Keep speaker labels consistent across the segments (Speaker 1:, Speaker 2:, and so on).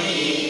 Speaker 1: Swami.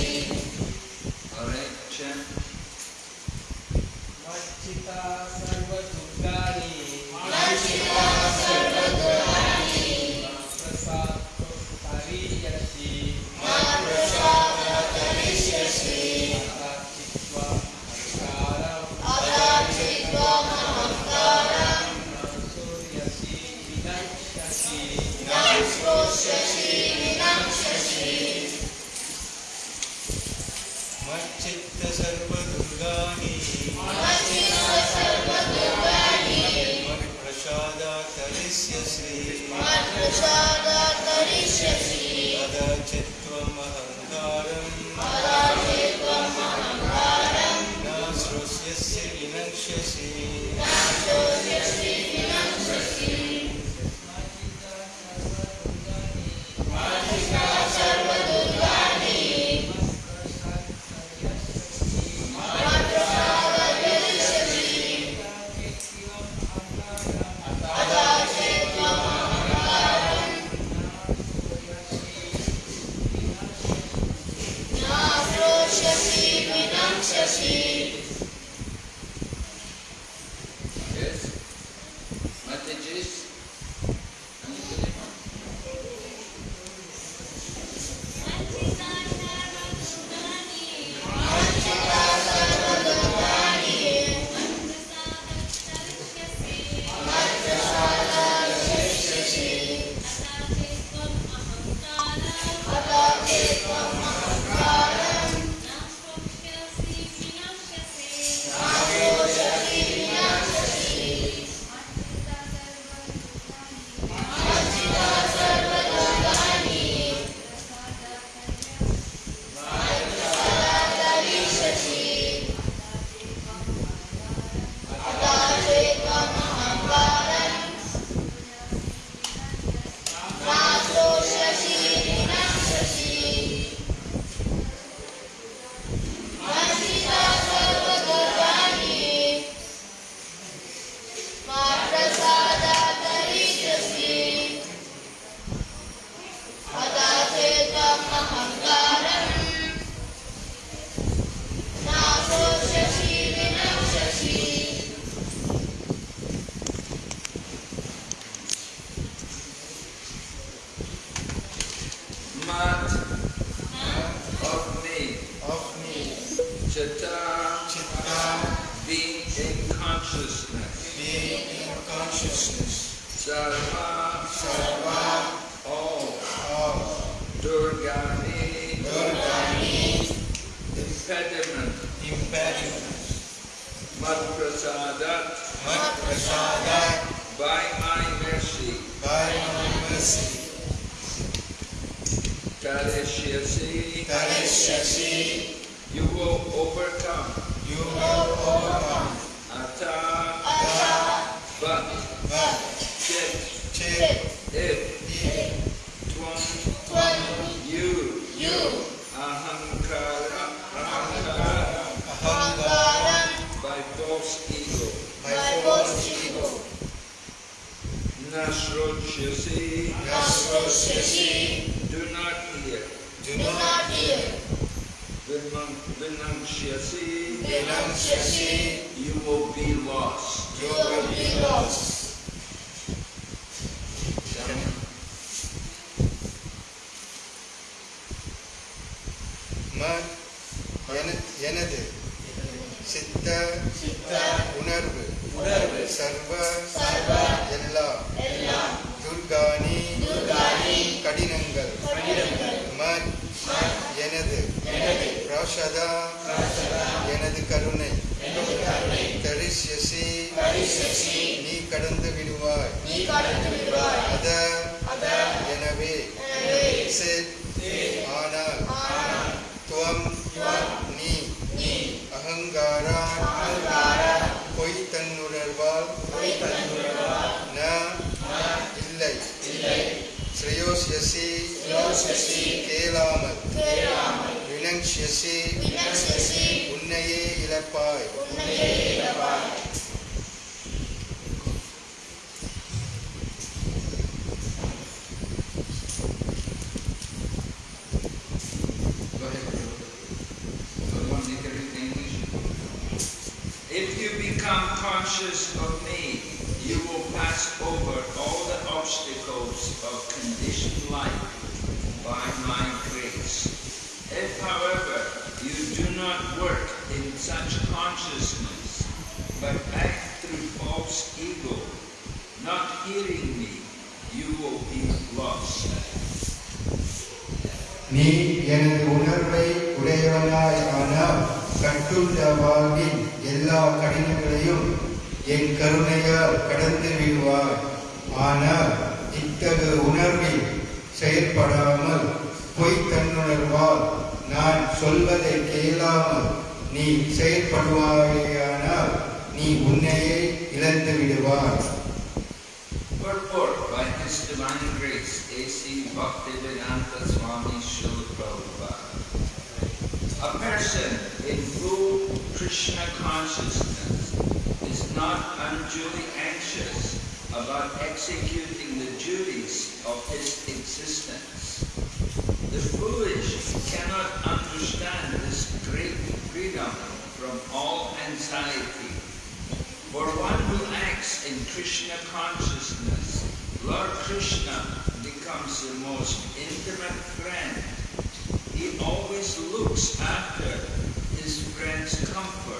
Speaker 2: Bye.
Speaker 1: you see,
Speaker 2: gospels
Speaker 1: do not hear.
Speaker 2: Do not hear.
Speaker 1: Vinam, vinam, Ananta Swami Srila Prabhupada. A person in full Krishna consciousness is not unduly anxious about executing the duties of his existence. The foolish cannot understand this great freedom from all anxiety. For one who acts in Krishna consciousness, Lord Krishna becomes the most intimate friend. He always looks after his friend's comfort.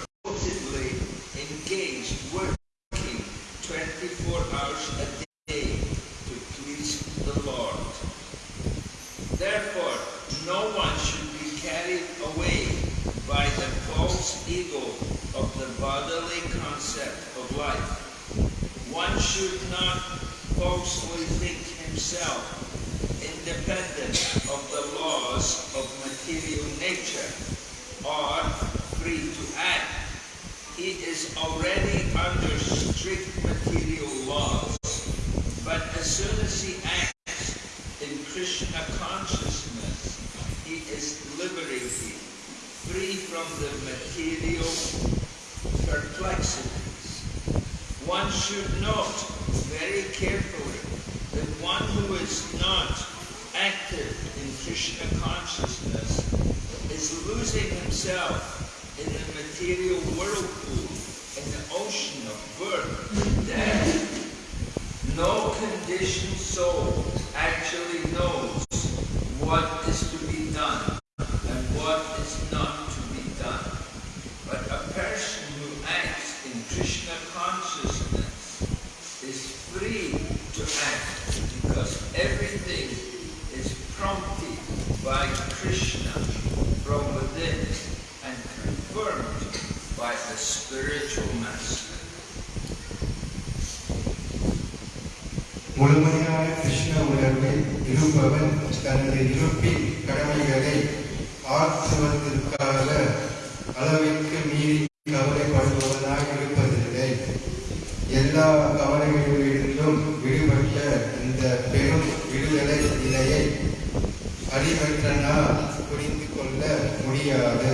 Speaker 1: எல்லாம் புரிந்து கொள்ள
Speaker 2: முடியாது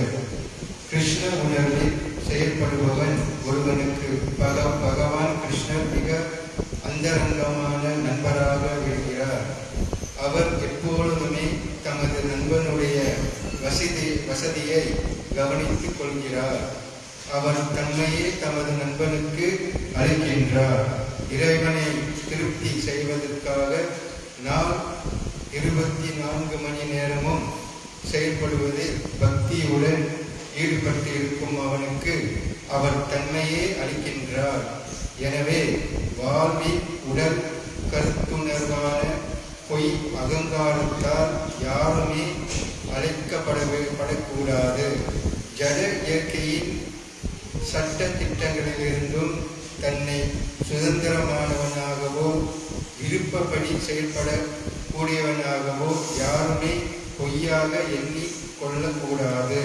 Speaker 2: கிருஷ்ண உணர்வில் செயல்படுபவன் ஒருவனுக்கு பக பகவான் கிருஷ்ணர் மிக
Speaker 3: அந்தரங்கமான நண்பராக இருக்கிறார். அவர் எப்பொழுதுமே தமது நண்பனுடைய வசதி வசதியை கவனித்துக் கொள்கிறார். அவர் தன்னையே தமது நண்பனுக்கு அளிக்கின்றார். இறைவனை திருப்தி செய்வதற்காக நான் இருபத்தி நான்கு மணி நேரமும் செயல்படுவதில் பக்தியுடன் ஈடுபட்டு இருக்கும் அவனுக்கு அவர் தன்மையே அளிக்கின்றார். எனவே வாழ்வில் உடல் கருத்துணர்வான பொய் அகங்காரத்தால் யாருமே அழைக்கப்படப்படக்கூடாது ஜட இயற்கையின் சட்ட திட்டங்களிலிருந்தும் தன்னை சுதந்திரமானவனாகவோ விருப்பப்படி செயல்பட கூடியவனாகவோ யாருமே பொய்யாக எண்ணி கொள்ளக்கூடாது.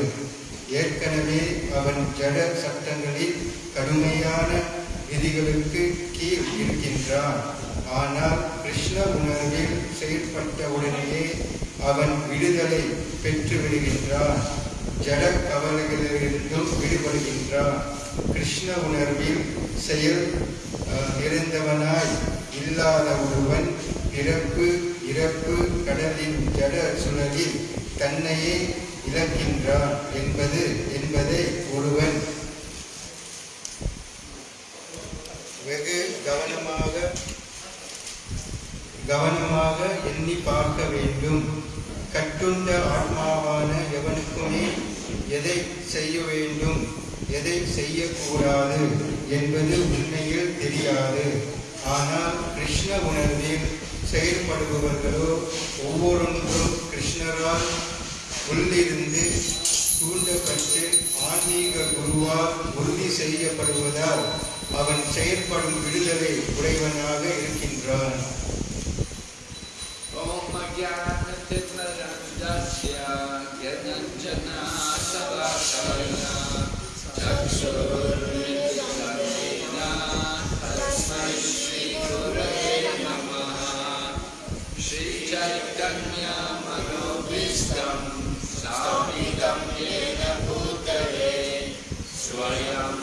Speaker 3: ஏற்கனவே அவன் ஜட சட்டங்களில் கடுமையான விதிகளுக்கு கீழ் இருக்கின்றான். ஆனால் கிருஷ்ண உணர்வில் செயல்பட்ட உடனேயே அவன் விடுதலை பெற்று விடுகின்றான் ஜட கவலைகளிலிருந்தும் விடுபடுகின்றான். கிருஷ்ண உணர்வில் செயல் நிறைந்தவனாய் இல்லாத ஒருவன் பிறப்பு இறப்பு கடலின் ஜட சுழலில் தன்னையே இழக்கின்றான் என்பது என்பதை ஒருவன் வெகு கவனமாக கவனமாக எண்ணி பார்க்க வேண்டும். கட்டுண்ட ஆத்மாவான எவனுக்குமே எதை செய்ய வேண்டும்? எதை செய்யக்கூடாது என்பது உண்மையில் தெரியாது. ஆனால் கிருஷ்ண உணர்வில் செயல்படுபவர்களோ ஒவ்வொருவரும் கிருஷ்ணரால் உள்ளிருந்து தூண்டப்பட்டு ஆன்மீக குருவால் உறுதி செய்யப்படுவதால் அவன் செயல்படும் விடுதலை உடையவனாக இருக்கின்றான்.
Speaker 1: ॐ श्रीचैतन्यमनोभीष्टं स्थापितं येन भूतले स्वयं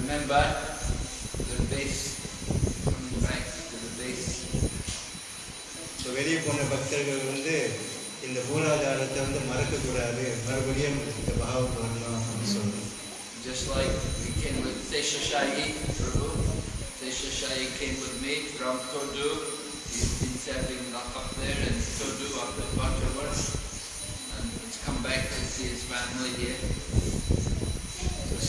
Speaker 1: remember the base, coming back to the base.
Speaker 3: So வெளியே போன பக்தர்கள் வந்து இந்த மூலாதாரத்தை வந்து மறக்கக்கூடாது மறுபடியும் இந்த பகாவுக்கு வரணும் அப்படின்னு சொல்றோம்
Speaker 1: Just like we came with Seshashayi Prabhu. Seshashayi came with me from Todu. He's been serving up up there in Todu up at Butterworth. And he's come back to see his family here.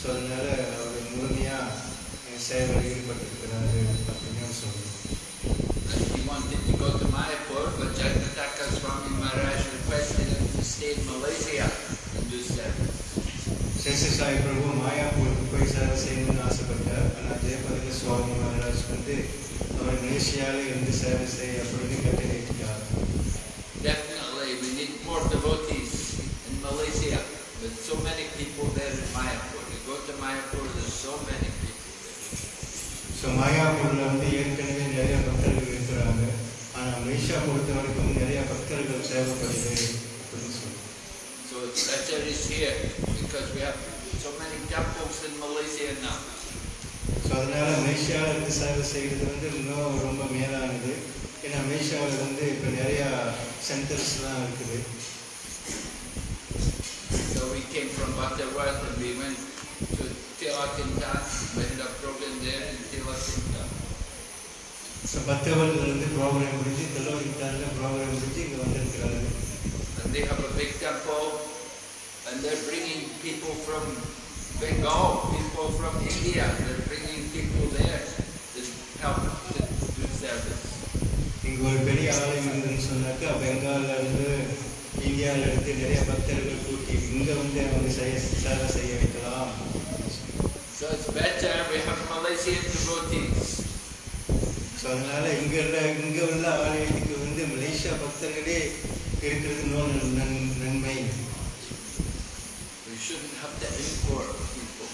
Speaker 3: So அதனால அவர் முழுமையாக சேவையில் ஈடுபட்டிருக்கிறாரு அப்படின்னு சொல்றோம்
Speaker 1: And he wanted to go to Mayapur, but Jagataka Swami Maharaj requested him to stay in Malaysia and do service.
Speaker 3: சேஷ சாய் பிரபு மாயாப்பூருக்கு போய் சேவை செய்யணும்னு ஆசைப்பட்டார் ஆனால் ஜெயபதக சுவாமி மகாராஜ் வந்து அவர் மலேசியாவில் இருந்து சேவை செய்ய அப்படின்னு
Speaker 1: better is here because we have so many temples in Malaysia now.
Speaker 3: So அதனால மலேசியாவில் இருந்து சேவை செய்கிறது வந்து இன்னும் ரொம்ப மேலானது ஏன்னா மலேசியாவில் வந்து இப்போ நிறையா சென்டர்ஸ்லாம் இருக்குது
Speaker 1: So we came from Butterworth and we went to Tilakintan. We had a program there in Tilakintan.
Speaker 3: So பக்தவர்லேருந்து program முடிஞ்சு தெலவரித்தாரில் ப்ரோக்ராம் முடிஞ்சு இங்கே வந்திருக்கிறாங்க
Speaker 1: And they have a big temple and they're bringing people from Bengal, people from India. They're bringing people there to help to do service.
Speaker 3: இங்கே ஒரு பெரிய ஆலயம் இருந்துன்னு சொன்னாக்கா பெங்கால்ல இருந்து இந்தியாவில் இருந்து நிறைய பக்தர்கள் கூட்டி இங்கே வந்து அவங்க செய்ய சேவை செய்ய வைக்கலாம்
Speaker 1: So it's better we have Malaysian devotees.
Speaker 3: So அதனால இங்க உள்ள இங்க உள்ள ஆலயத்துக்கு வந்து மலேசியா பக்தர்களே இருக்கிறது இன்னொரு நன் நன்மை
Speaker 1: We shouldn't have to import people.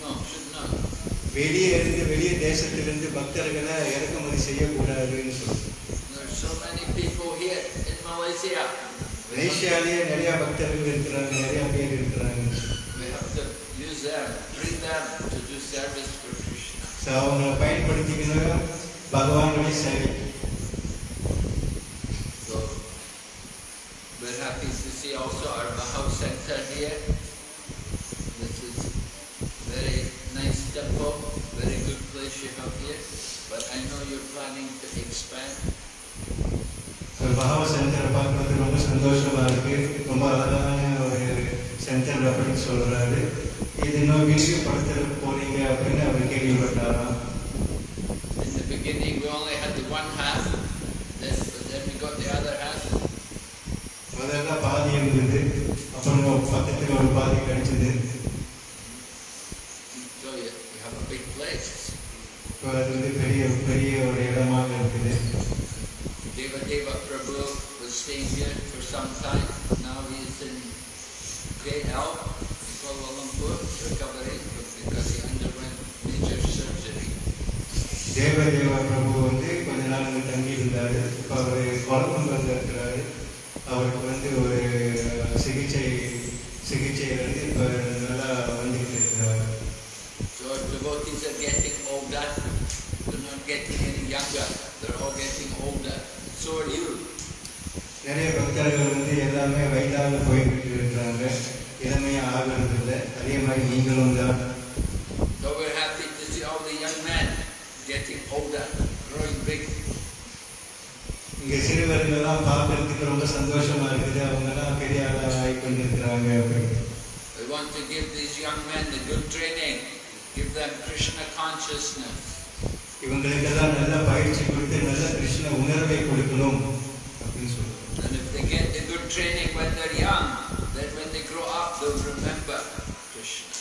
Speaker 1: No, should not.
Speaker 3: வெளியே இருந்து வெளியே தேசத்திலிருந்து பக்தர்களை இறக்குமதி செய்யக்கூடாதுன்னு சொல்லுவோம்
Speaker 1: There's so many people here in Malaysia.
Speaker 3: மலேசியாலேயே நிறைய பக்தர்கள் இருக்கிறாங்க நிறைய பேர் இருக்கிறாங்க
Speaker 1: We have to use them, bring them to do service for Krishna.
Speaker 3: So அவங்களை பயன்படுத்திக்கணும் பகவானுடைய சேவை
Speaker 1: So we're happy to see also our Bahau Center here. This is very nice temple, very good place you have here. But I know you're planning to expand.
Speaker 3: ஒரு பகவ சென்டரை பார்க்கறது ரொம்ப சந்தோஷமா இருக்கு ரொம்ப அழகான ஒரு சென்டர் அப்படின்னு சொல்றாரு இது இன்னும் விரிவுபடுத்த போறீங்க அப்படின்னு அவர் கேள்விப்பட்டாராம்
Speaker 1: In the beginning, we only had
Speaker 3: முதல்ல பாதி இருந்தது அப்புறம் பக்கத்துல ஒரு பாதி கிடைச்சது
Speaker 1: So you, you have a big place.
Speaker 3: இப்போ அது வந்து பெரிய பெரிய ஒரு இடமாக இருக்குது
Speaker 1: Deva Deva Prabhu was staying here for some time. Now he is in KL, Kuala Lumpur, recovering because he underwent major surgery.
Speaker 3: தேவ தேவ பிரபு வந்து கொஞ்ச நாள் இங்க தங்கி இருந்தாரு இப்போ அவர் கொலம்பங்கல்ல இருக்கிறாரு அவருக்கு வந்து ஒரு சிகிச்சை சிகிச்சை வந்து இப்போ நல்லா வந்துட்டு இருக்கிறாரு
Speaker 1: So devotees are getting older. They're not getting any younger. They're all getting older. So are you.
Speaker 3: நிறைய பக்தர்கள் வந்து எல்லாமே வயதாக போய்கிட்டு இருக்கிறாங்க இளமையாக ஆகிறது இல்லை அதே மாதிரி நீங்களும் தான்
Speaker 1: So we're happy to see all the young men getting older, growing big.
Speaker 3: இங்கே சிறுவர்களெல்லாம் பார்க்கறதுக்கு ரொம்ப சந்தோஷமா இருக்குது அவங்கெல்லாம் பெரிய ஆளாக கொண்டிருக்கிறாங்க அப்படின்னு
Speaker 1: We want to give these young men the good training, give them Krishna consciousness.
Speaker 3: இவங்களுக்கெல்லாம் நல்ல பயிற்சி கொடுத்து நல்ல கிருஷ்ண உணர்வை கொடுக்கணும் அப்படின்னு சொல்லுவாங்க
Speaker 1: And if they get the good training when they're young, then when they grow up, they'll remember Krishna.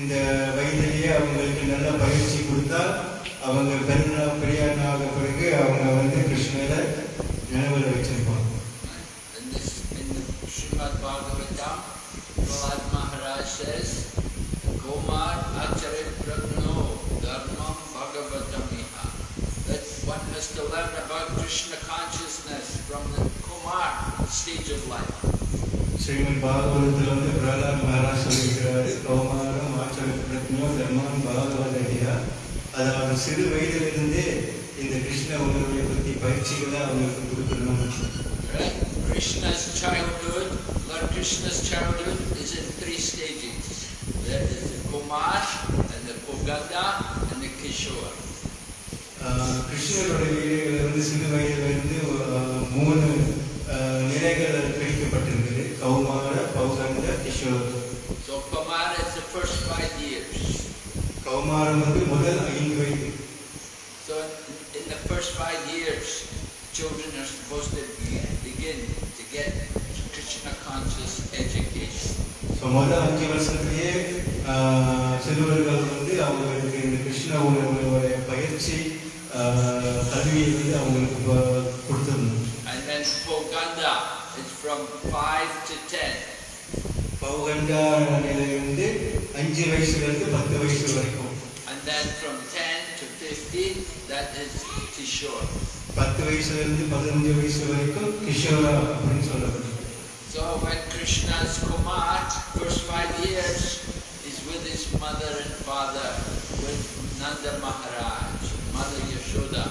Speaker 3: இந்த வயதிலேயே அவங்களுக்கு நல்ல பயிற்சி கொடுத்தா அவங்க பெருநா பெரியானாக பிறகு அவங்க வந்து கிருஷ்ணரை நினைவில் வச்சிருப்பாங்க
Speaker 1: In this, in the Srimad Bhagavatam, Prahlad Maharaj says, Komar Acharit Pragno Dharmam Bhagavatamiha. That one has to learn about Krishna consciousness from the Kumar stage of life.
Speaker 3: Srimad பாகவதத்தில் வந்து பிரகலாத் மகாராஜ் சொல்லியிருக்கிறாரு கௌமாரம் ஆச்சர பிரத்னோ தர்மம் பாகவதடியா அதாவது சிறு வயதிலிருந்தே இந்த கிருஷ்ண உணர்வை பற்றி பயிற்சிகளை அவங்களுக்கு கொடுக்கணும்?
Speaker 1: Krishna's childhood, Lord Krishna's childhood is in three stages. There is the Kumar, and the Pogada, and the Kishore.
Speaker 3: ஆஹ் கிருஷ்ணருடைய லீலைகள் வந்து சிறு வயதிலிருந்து மூணு நிலைகள் பிரிக்கப்பட்டிருக்குது கௌமார பௌகண்ட Kishore
Speaker 1: So Kumar is the first five years.
Speaker 3: கௌமாரம் வந்து முதல்
Speaker 1: years, children are supposed to be- begin to get Krishna conscious education.
Speaker 3: So முதல் அஞ்சு வருஷத்துலேயே ஆஹ் சிறுவர்கள் வந்து அவங்களுக்கு இந்த கிருஷ்ண உணர்வுடைய பயிற்சி ஆஹ் கல்வியை வந்து அவங்களுக்கு ப- கொடுத்துடணும்
Speaker 1: And then Poganda is from five to ten.
Speaker 3: பௌகண்டா நிலை வந்து அஞ்சு வயசுலேருந்து பத்து வயசு வரைக்கும்
Speaker 1: And then from 10 to 15, that is Kishore.
Speaker 3: பத்து வயசுலேருந்து பதினஞ்சு வயசு வரைக்கும் கிஷோரா அப்படின்னு சொல்லப்படுது
Speaker 1: So when Krishna's Kumar, first five years, is with his mother and father, with Nanda Maharaj, Mother Yashoda.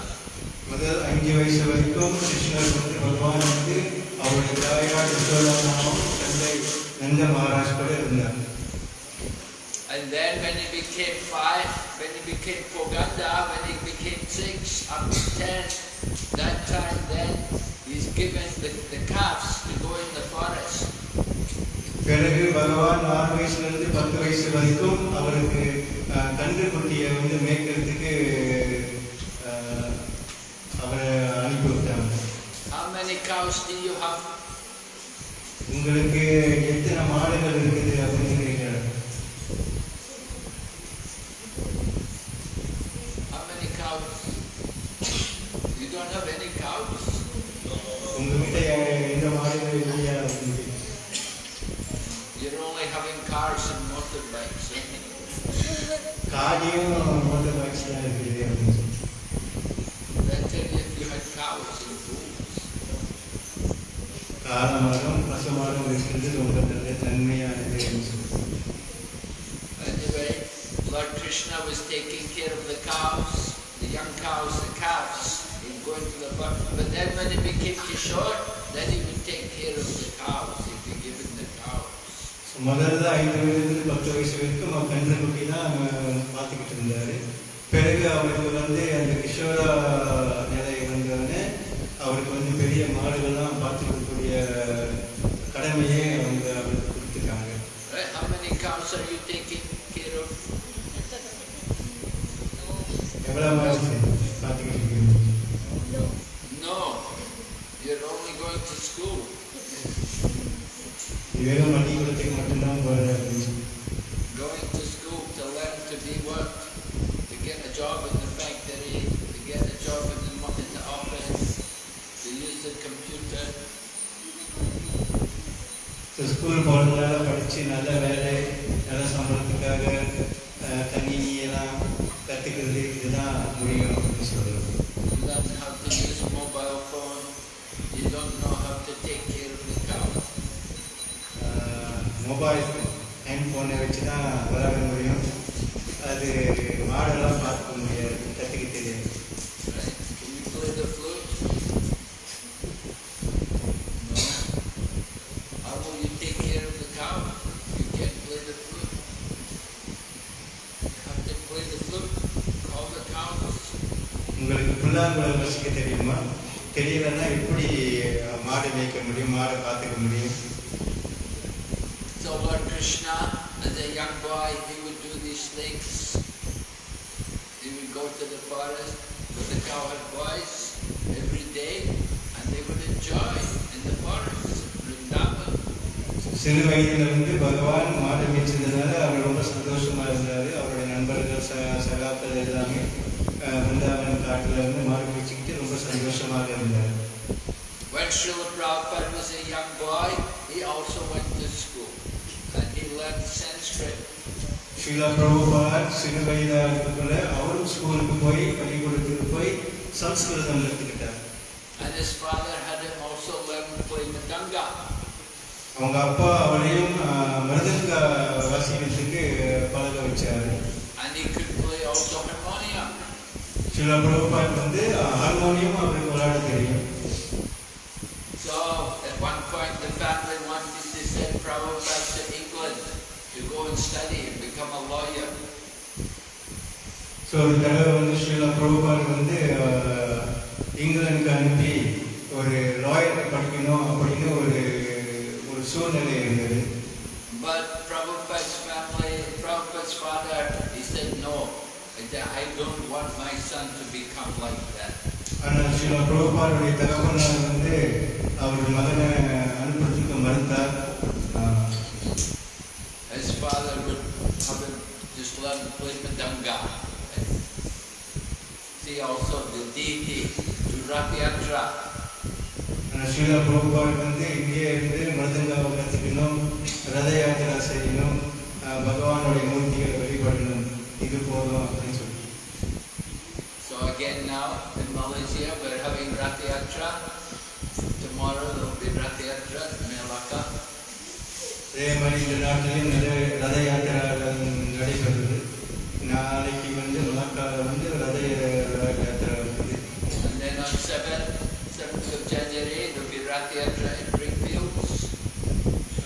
Speaker 3: முதல் அஞ்சு வயசு வரைக்கும் கிருஷ்ணர் வந்து பகவான் வந்து அவருடைய தாயார் யசோதாமாவும் தந்தை நந்த மகாராஜ் கூட இருந்தார்
Speaker 1: And then when he became five, when he became Poganda, when he became six, up to ten, that time then he's given the, the calves to go in the forest.
Speaker 3: பிறகு பகவான் ஆறு வயசுல இருந்து பத்து வயசு வரைக்கும் அவருக்கு அஹ், கன்று குட்டியை வந்து மேய்க்கிறதுக்கு அஹ், அவரை அனுப்பி விட்டாங்க
Speaker 1: How many cows do you have?
Speaker 3: உங்களுக்கு எத்தனை மாடுகள் இருக்குது அப்படின்னு இருந்தார் அவருடைய நண்பர்கள் ச சகாக்கள் எல்லாமே அஹ், பிருந்தாவன் காட்டில் இருந்து மாடு மேய்ச்சிக்கிட்டு ரொம்ப சந்தோஷமாக இருந்தார்
Speaker 1: When Srila Prabhupada was a young boy, he also went to school, and he learned Sanskrit.
Speaker 3: Sreela Prabhupad சிறு வயதாக இருக்கக்குள்ள அவரும் ஸ்கூலுக்கு போய் பள்ளிக்கூடத்துக்கு போய் சம்ஸ்கிருதம் கற்றுக்கிட்டார்
Speaker 1: And his father had him also learn to play Madanga.
Speaker 3: அவங்க அப்பா அவரையும் அஹ், மிருதங்க ஸ்ரீலா பிரபுபாத் வந்து ஹார்மோனியம் அவருக்கு விளையாட தெரியும்
Speaker 1: So at one point the family wanted to send Prabhupada to England to go and study and become a lawyer.
Speaker 3: So ஒரு தடவை வந்து ஸ்ரீலா பிரபுபாத் வந்து அஹ், இங்கிலாந்துக்கு அனுப்பி ஒரு லாயர் படிக்கணும் அப்படின்னு ஒரு ஒரு சூழ்நிலை இருந்தது
Speaker 1: But Prabhupada's family, Prabhupada's father, he said, no, I don't want my son to become like that.
Speaker 3: ஆனால் ஸ்ரீலா பிரபுபாருடைய தகவல் வந்து அவர் மகனை அனுப்புறதுக்கு மறுத்தார் அஹ்,
Speaker 1: His father would have him just learn to play Madanga. See also the deity, to Rath Yatra.
Speaker 3: ஆனால் ஸ்ரீலா பிரபுபாத் வந்து இங்கே இருந்து மிருதங்காவை கற்றுக்கணும் ரத யாத்திரா செய்யணும் அஹ், பகவானுடைய மூர்த்திகளை வழிபடணும் இது அப்படின்னு சொல்லி
Speaker 1: So again now in Malaysia we're having Rath Yatra. Tomorrow there will be Rath Yatra in Melaka.
Speaker 3: அதே மாதிரி இந்த நாட்டிலையும் நிறைய ரத யாத்திராக்கள் நடைபெறுது நாளைக்கு வந்து மலாக்காவில் வந்து ரத யாத்திரா இருக்குது
Speaker 1: And then on 7th, 7th of January there will be Rath Yatra in Brickfields.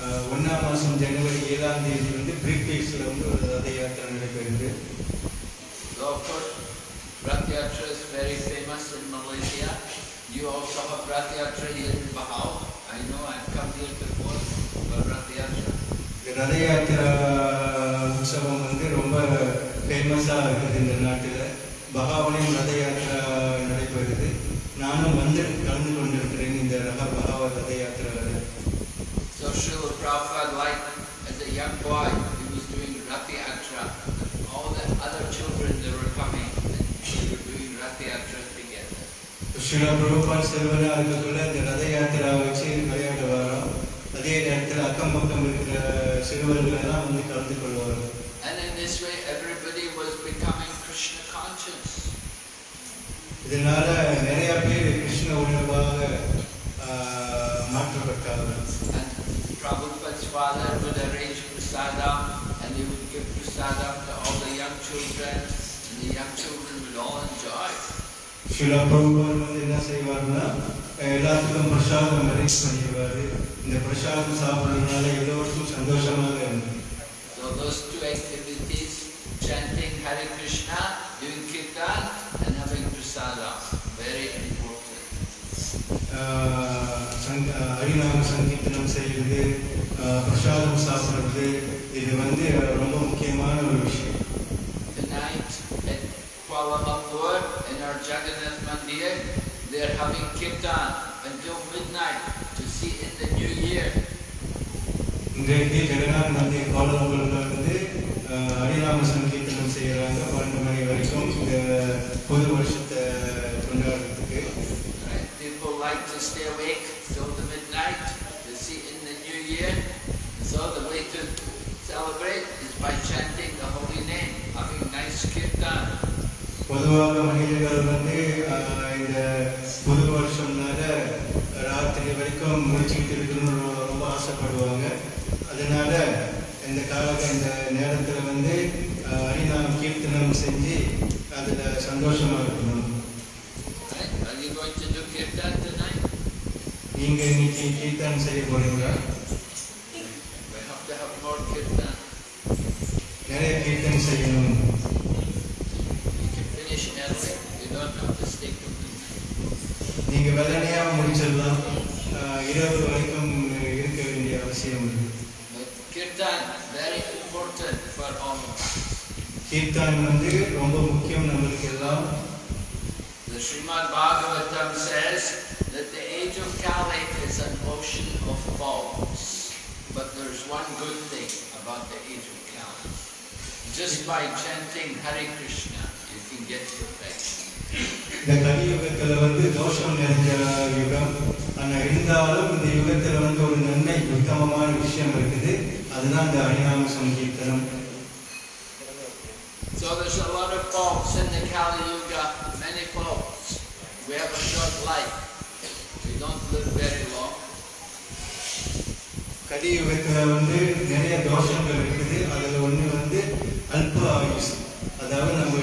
Speaker 3: அஹ், மாதம் ஜனவரி ஏழாம் தேதி வந்து பிரிக்பீஸில் வந்து ஒரு ரத யாத்திரை நடைபெறுது
Speaker 1: So of course Rath Yatra is very famous in Malaysia. You also have Rath Yatra here in Bahau. I know I've come here before for Rath Yatra.
Speaker 3: இந்த ரத யாத்திரா உற்சவம் வந்து ரொம்ப ஃபேமஸாக இருக்குது இந்த நாட்டில் பகாவலையும் ரத யாத்திரா நடைபெறுது நானும் வந்து கலந்து கொண்டிருக்கிறேன் இந்த ரக பகாவ ரத யாத்திராவில்
Speaker 1: So Srila Prabhupada, like as a young boy,
Speaker 3: Srila பிரபுபால் செல்வன அதுக்குள்ள இந்த ரத யாத்திரா வச்சு விளையாட்டு வரோம் அதே நேரத்தில் அக்கம் பக்கம் இருக்கிற சிறுவர்கள் எல்லாம் வந்து கலந்து கொள்வார்கள்
Speaker 1: And in this way everybody was becoming Krishna conscious.
Speaker 3: இதனால நிறைய பேர் கிருஷ்ண உணர்வாக மாற்றப்பட்டார்கள்
Speaker 1: And Prabhupada's father would arrange prasadam and he would give prasadam to all the young children and the young children would all enjoy.
Speaker 3: சில பிரபுகள் வந்து என்ன செய்வார்னா எல்லாத்துக்கும் பிரசாதம் arrange பண்ணிடுவார் இந்த பிரசாதம் சாப்பிட்றதுனால எல்லோருக்கும் சந்தோஷமாக இருந்தது
Speaker 1: So those two activities, chanting Hare Krishna, doing kirtan and having prasadam, very important.
Speaker 3: ஆஹ் சங்க ஹரிநாம சங்கீர்த்தனம் செய்கிறது பிரசாதம் சாப்பிட்றது இது வந்து ரொம்ப முக்கியமான ஒரு விஷயம்
Speaker 1: Kuala Lumpur in our Jagannath Mandir, they are having kirtan until midnight to see in the new year.
Speaker 3: இன்றைக்கு ஜெகநாத் மந்திர் கோலம்பூரில் வந்து ஆஹ் ஹரிநாம சங்கீர்த்தனம் செய்கிறாங்க பன்னெண்டு மணி வரைக்கும் இந்த புது வருஷத்தை கொண்டாடுறதுக்கு
Speaker 1: Right? People like to stay awake till the midnight to see in the new year. So the
Speaker 3: பொதுவாக மனிதர்கள் வந்து இந்த புது வருஷம்னால ராத்திரி வரைக்கும் முடிச்சுக்கிட்டு இருக்கணும்னு ரொம்ப ஆசைப்படுவாங்க அதனால இந்த கால இந்த நேரத்தில் வந்து ஹரிநாம கீர்த்தனம் செஞ்சு அதில் சந்தோஷமா இருக்கணும்? நீங்கள் இன்னைக்கு கீர்த்தனம் செய்ய போறீங்களா. நிறைய கீர்த்தனம் செய்யணும் நீங்கள் வெள்ளனையாக முடிச்சிடலாம் ஆஹ் இரவு வரைக்கும் இருக்க வேண்டிய அவசியம் இல்லை
Speaker 1: But kirtan, very important for all of us.
Speaker 3: Kirtan வந்து ரொம்ப முக்கியம் நம்மளுக்கு எல்லாம்
Speaker 1: The Srimad Bhagavatam says that the age of Kali is an ocean of faults. But there's one good thing about the age of Kali. Just by chanting Hare Krishna, you can get perfection.
Speaker 3: இந்த கலியுகத்துல வந்து தோஷம் நிறைஞ்ச யுகம் ஆனா இருந்தாலும் இந்த யுகத்துல வந்து ஒரு நன்மை உத்தமமான விஷயம் இருக்குது அதுதான் இந்த ஹரிநாம சங்கீர்த்தனம்
Speaker 1: So there's a lot of faults in the Kali Yuga, many faults. We have a short life. We don't live very long.
Speaker 3: கலியுகத்துல வந்து நிறைய தோஷங்கள் இருக்குது அதுல ஒண்ணு வந்து அல்ப ஆயுஸ் அதாவது நம்ம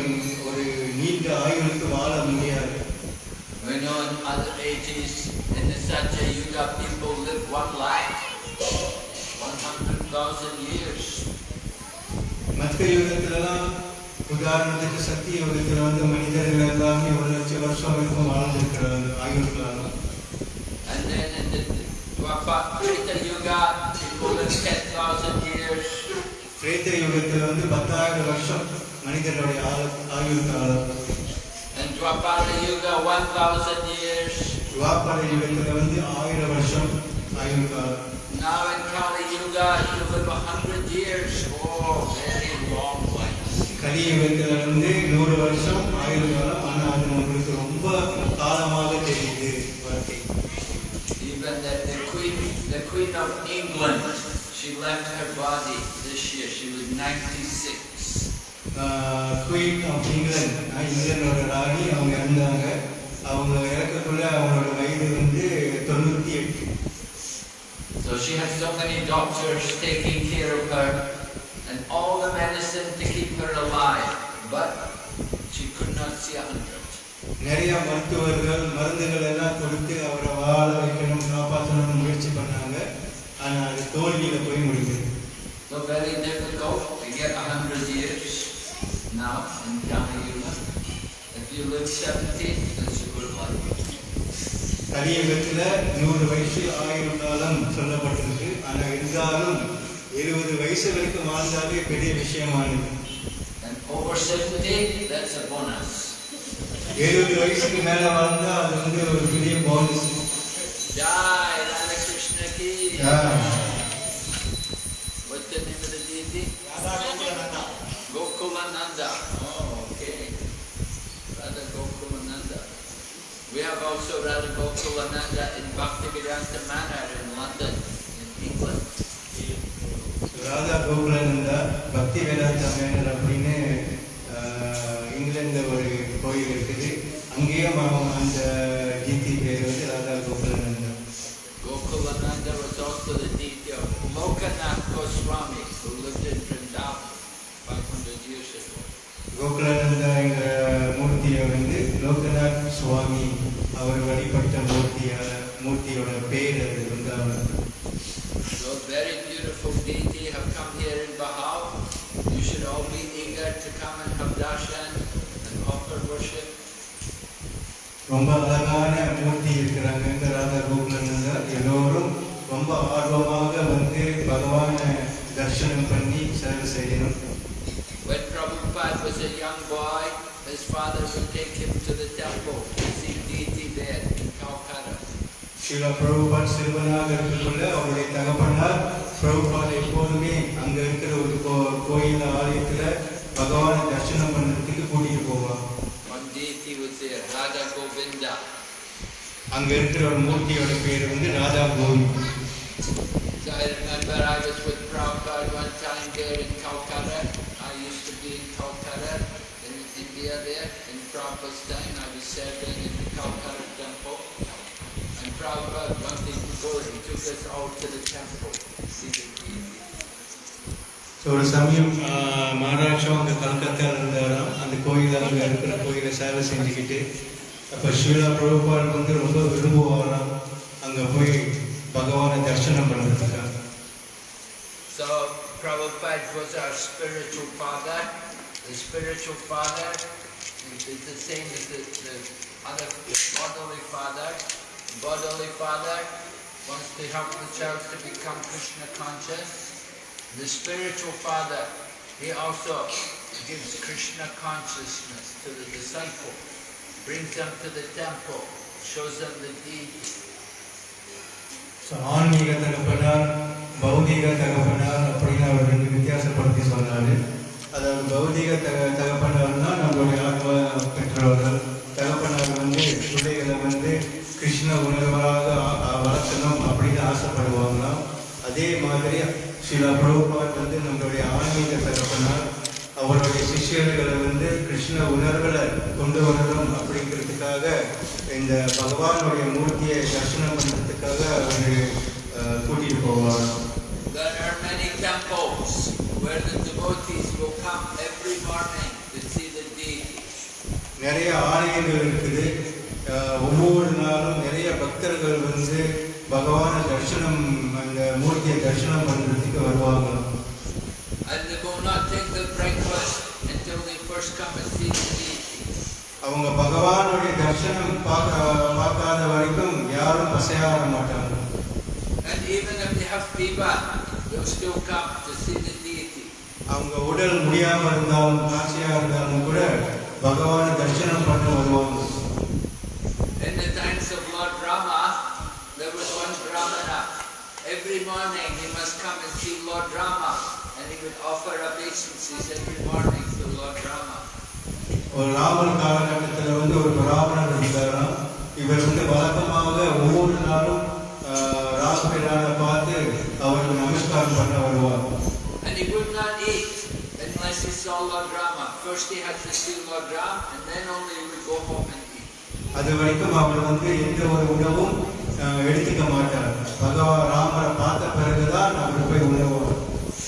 Speaker 1: in the Satya Yuga, people live one life, 100,000 years.
Speaker 3: மற்ற யுகத்துலலாம் உதாரணத்துக்கு சக்தி யுகத்துல வந்து மனிதர்கள் எல்லாமே ஒரு லட்சம் வருஷம் வரைக்கும் வாழ்ந்துருக்கிறாங்க ஆயுள்களாலும்
Speaker 1: And then in the Dwapara Treta Yuga, people live 10,000 years.
Speaker 3: பிரேத்த யுகத்துல வந்து பத்தாயிரம் வருஷம் மனிதர்களுடைய ஆளு- ஆயுள் காலம்
Speaker 1: And Dwapara Yuga, 1,000 years.
Speaker 3: துவாபர யுகத்துல வந்து ஆயிரம் வருஷம் ஆயுள் காலம்
Speaker 1: Now in Kali Yuga, you live 100 years. Oh, very long life.
Speaker 3: கலியுகத்துல வந்து நூறு வருஷம் ஆயுள் காலம் ஆனா அது நம்மளுக்கு ரொம்ப காலமாக தெரியுது வாழ்க்கை
Speaker 1: Even the, the Queen, the Queen of England, she left her body this year. She was 96.
Speaker 3: Queen of England இங்கிலாந்தோட ராணி அவங்க இருந்தாங்க அவங்க இறக்கக்குள்ள அவங்களோட வயது வந்து தொண்ணூத்தி எட்டு
Speaker 1: So she had so many doctors taking care of her and all the medicine to keep her alive, but she could not see a hundred.
Speaker 3: நிறைய மருத்துவர்கள் மருந்துகள் எல்லாம் கொடுத்து அவரை வாழ வைக்கணும் காப்பாற்றணும்னு முயற்சி பண்ணாங்க ஆனா அது தோல்வியில போய் முடிஞ்சது
Speaker 1: So very difficult to get a hundred years now in Kali Yuga. If you live 70, that's a good life.
Speaker 3: கலியுகத்துல நூறு வயசு ஆயுள் காலம் சொல்லப்பட்டிருக்கு. ஆனா இருந்தாலும் எழுபது வயசு வரைக்கும் வாழ்ந்தாலே பெரிய விஷயமானது.
Speaker 1: And over 70, that's a bonus.
Speaker 3: எழுபது வயசுக்கு மேல வாழ்ந்தா அது வந்து ஒரு பெரிய bonus
Speaker 1: Jai Radha We have also Radha Gokulananda in Bhaktivedanta Manor in London, in England.
Speaker 3: Radha Gokulananda பக்தி வேதாந்த மேனர் அப்படின்னு ஆஹ், இங்கிலாந்துல ஒரு கோயில் இருக்குது அங்கேயும் அவன் அந்த ஜித்தி பேர் வந்து Radha கோகுலானந்தா
Speaker 1: Gokulananda was also the deity of Lokanath Goswami, who lived in
Speaker 3: ரொம்ப அழகான மூர்த்தி இருக்கிறாங்க ராதா கோகுலானந்தா எல்லோரும் ரொம்ப ஆர்வமாக வந்து பகவானை தரிசனம் பண்ணி சேவை செய்யணும்
Speaker 1: When Prabhupada was a young boy, his father would take him to the temple to see deity there in Calcutta.
Speaker 3: Sreela Prabhupad சிறுவனாக இருக்கக்குள்ள அவருடைய தகப்பனார் பிரபுபாத் எப்போதுமே அங்க இருக்கிற ஒரு கோயில் ஆலயத்துல பகவானை தரிசனம் பண்றதுக்கு கூட்டிட்டு போவார்
Speaker 1: One deity was there, Radha Govinda.
Speaker 3: அங்க இருக்கிற ஒரு மூர்த்தியோட பேர் வந்து ராதா கோவி
Speaker 1: So I remember I was with Prabhupada one time there in Calcutta. I used to be in Calcutta, in India there. In Prabhupada's time, I was serving in the Calcutta temple. And Prabhupada wanted to go, he took us all to the temple to see the deity.
Speaker 3: So ஒரு சமயம் மகாராஜா அங்க கல்கத்தால இருந்தாராம் அந்த கோயில் அங்க இருக்கிற கோயிலை சேவை செஞ்சுக்கிட்டு அப்ப ஸ்ரீலா பிரபுபாத் வந்து ரொம்ப விரும்புவாராம் அங்க போய் பகவானை தரிசனம் பண்றதுக்காக
Speaker 1: So Prabhupada was our spiritual father. The spiritual father is the same as the, the other bodily father. Bodily father wants to help the child to become Krishna conscious. The spiritual father, he also gives Krishna consciousness to the disciple, Brings them to the temple, shows them the deity.
Speaker 3: ஆன்மீக தகப்பனார் பௌதீக தகப்பனார் அப்படின்னு அவர் ரெண்டு வித்தியாசப்படுத்தி சொன்னாரு அதாவது பௌதீக தக தகப்பனார்னா நம்மளுடைய ஆத்ம பெற்றோர்கள். தகப்பனார் வந்து பிள்ளைகளை வந்து கிருஷ்ண உணர்வாக வளர்த்தணும் அப்படின்னு ஆசைப்படுவாங்களாம். அதே மாதிரி சில புரோபாட் வந்து நம்மளுடைய ஆன்மீக தகப்பனார் அவருடைய சிஷ்யர்களை வந்து கிருஷ்ண உணர்வுகளை கொண்டு வரணும் அப்படிங்கிறதுக்காக இந்த பகவானுடைய மூர்த்தியை தரிசனம் பண்ணுறதுக்காக அவர் கூட்டிட்டு போவார்.
Speaker 1: There are many temples where the devotees will come every morning to see the deity.
Speaker 3: நிறைய ஆலயங்கள் இருக்குது. ஒவ்வொரு நாளும் நிறைய பக்தர்கள் வந்து பகவானை தரிசனம் அந்த மூர்த்தியை தரிசனம் பண்ணுறதுக்கு வருவாங்க.
Speaker 1: And
Speaker 3: அவங்க பகவானுடைய தரிசனம் பார்க்க பார்க்காத வரைக்கும் யாரும் பசையாட மாட்டாங்க
Speaker 1: And even if they have fever, they'll still come to see the deity.
Speaker 3: அவங்க உடல் முடியாம இருந்தாலும் காட்சியா இருந்தாலும் கூட பகவானை தரிசனம் பண்ண வருவாங்க
Speaker 1: In the times of Lord Rama, there was one Brahmana. Every morning he must come and see Lord Rama, and he would offer obeisances every morning to Lord Rama.
Speaker 3: ஒரு ராமர் காலகட்டத்தில் வந்து ஒரு பிராமணர் இருந்தாராம் இவர் வந்து வழக்கமாக ஒவ்வொரு நாளும் ராமபிரானை பார்த்து அவருக்கு நமஸ்காரம் பண்ண வருவார்
Speaker 1: And he would not eat unless he saw Lord Rama. First he had to see Lord Rama, and then only he would go home and eat.
Speaker 3: அது வரைக்கும் அவர் வந்து எந்த ஒரு உணவும் எடுத்துக்க மாட்டார் பகவான் ராமரை பார்த்த பிறகுதான் அவர் போய் உணவார்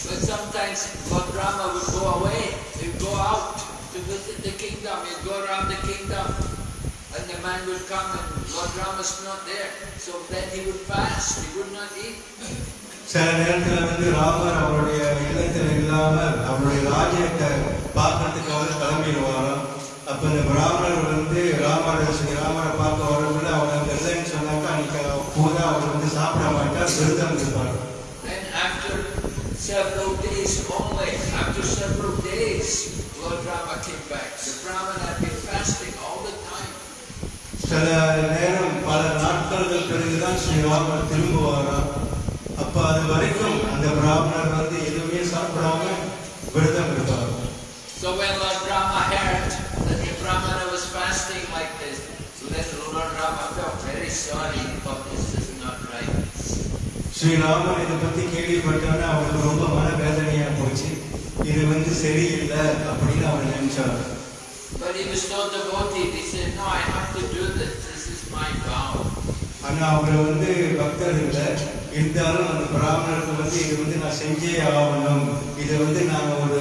Speaker 1: But sometimes Lord Rama would go away, he'd go out to visit the kingdom, he'd go around the kingdom, and the man would come and Lord Rama's not there. So then he would fast, he would not eat.
Speaker 3: சில நேரத்தில் வந்து ராமர் அவருடைய இல்லத்தில் இல்லாமல் அவருடைய ராஜ்யத்தை பார்க்கறதுக்காக கிளம்பிடுவாராம் அப்போ இந்த பிராமணர் வந்து ராமரை ராமரை பார்க்க வரக்குள்ள அவர் அங்கே இல்லைன்னு சொன்னாக்கா அன்னைக்கு பூரா அவர் வந்து சாப்பிட மாட்டார் விரதம் இருப்பார்
Speaker 1: Then after several days only, after several days, Lord Rama came back. The Brahman had been fasting all the time.
Speaker 3: சில நேரம் பல நாட்களுக்கு பிறகுதான் ஸ்ரீராமர் திரும்புவாராம் அப்போ அது வரைக்கும் அந்த பிராமணர் வந்து எதுவுமே சாப்பிடாம விரதம் இருப்பார்
Speaker 1: So when Lord Rama heard that the Brahmana was fasting like this, so then Lord Rama felt very sorry. He thought this is not right.
Speaker 3: ஸ்ரீராமர் இதை பத்தி கேள்விப்பட்டோன்னே அவருக்கு ரொம்ப மனவேதனையா போச்சு இது வந்து சரியில்லை அப்படின்னு அவர் நினைச்சார்
Speaker 1: But he was so devoted, he said, no, I have to do this. This is my vow.
Speaker 3: ஆனா அவர் வந்து பக்தர் இல்லை இருந்தாலும் அந்த பிராமணருக்கு வந்து இது வந்து நான் செஞ்சே ஆகணும் இதை வந்து நான் ஒரு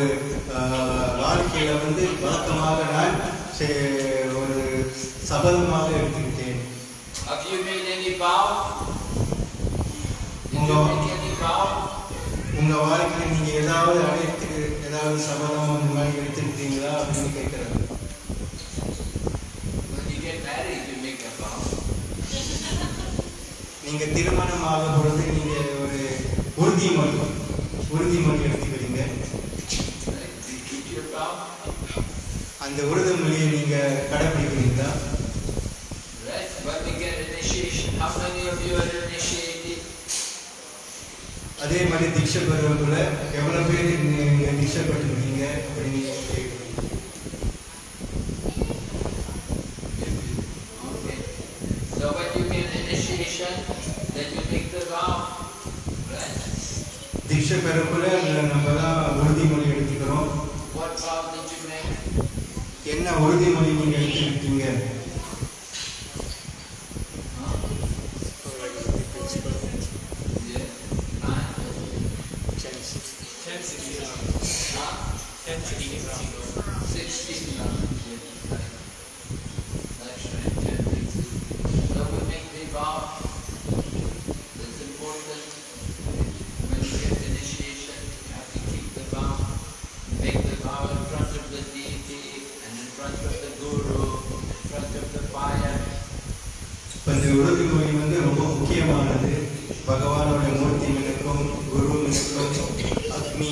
Speaker 3: வாழ்க்கையில வந்து வழக்கமாக நான் ஒரு சபதமாக எடுத்துக்கிட்டேன்
Speaker 1: Have you made any vow? Did you
Speaker 3: No.
Speaker 1: make any vow?
Speaker 3: உங்க வாழ்க்கையில நீங்க ஏதாவது அழைத்து ஏதாவது சபதம் அந்த மாதிரி எடுத்துக்கிட்டீங்களா அப்படின்னு கேட்கிறாரு
Speaker 1: When you get married, you make a vow.
Speaker 3: நீங்க திருமணம் ஆகும் பொழுது நீங்க ஒரு உறுதிமொழி உறுதிமொழி எடுத்துக்கிறீங்க? அந்த உறுதிமொழியை நீங்க கடைபிடிக்கிறீங்களா
Speaker 1: Right? When we get initiation, how many of you are initiated?
Speaker 3: அதே மாதிரி தீட்சை பெறுவதுல எவ்வளவு பேர் நீங்க தீட்சை பெற்றிருக்கீங்க அப்படின்னு? தீட்சை பெறக்குள்ள நம்ம தான் உறுதிமொழி எடுத்துக்கிறோம்? என்ன உறுதிமொழி நீங்க எடுத்துக்கிட்டீங்க
Speaker 1: Huh? Yeah. Nine. Huh? Sixteen. now. Yeah. Right. That's right. Ten, sixteen. So we make the vow. That's important. When you get initiation, you have to keep the vow. Make the vow in front of the deity and in front of the guru, in front of the fire.
Speaker 3: இந்த உறுதிமொழி வந்து ரொம்ப முக்கியமானது பகவானோட மூர்த்திகளுக்கும் குருவினுக்கும் அக்னி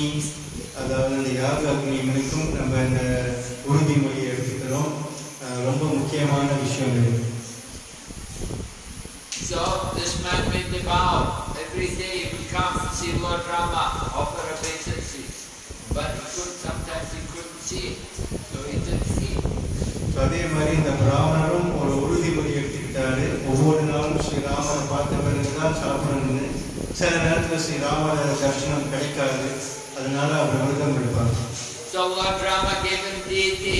Speaker 3: அதாவது அந்த யாக அக்னிகளுக்கும் நம்ம இந்த உறுதிமொழியை எடுத்துக்கிறோம் ரொம்ப முக்கியமான விஷயம் இது
Speaker 1: So this man made the vow. Every day he would come see Lord Rama, offer obeisances. But he could sometimes he couldn't see, so he didn't eat.
Speaker 3: So அதே மாதிரி இந்த பிராமணரும் ஒரு உறுதிமொழி எடுத்துக்கிட்டாரு ஒவ்வொரு நாளும் ஸ்ரீராமரை பிறகுதான் சாப்பிடணும்னு சில நேரத்தில் ஸ்ரீராமர தரிசனம் கிடைக்காது அதனால அவர் விரதம் எடுப்பார்
Speaker 1: So Lord Rama gave him deity.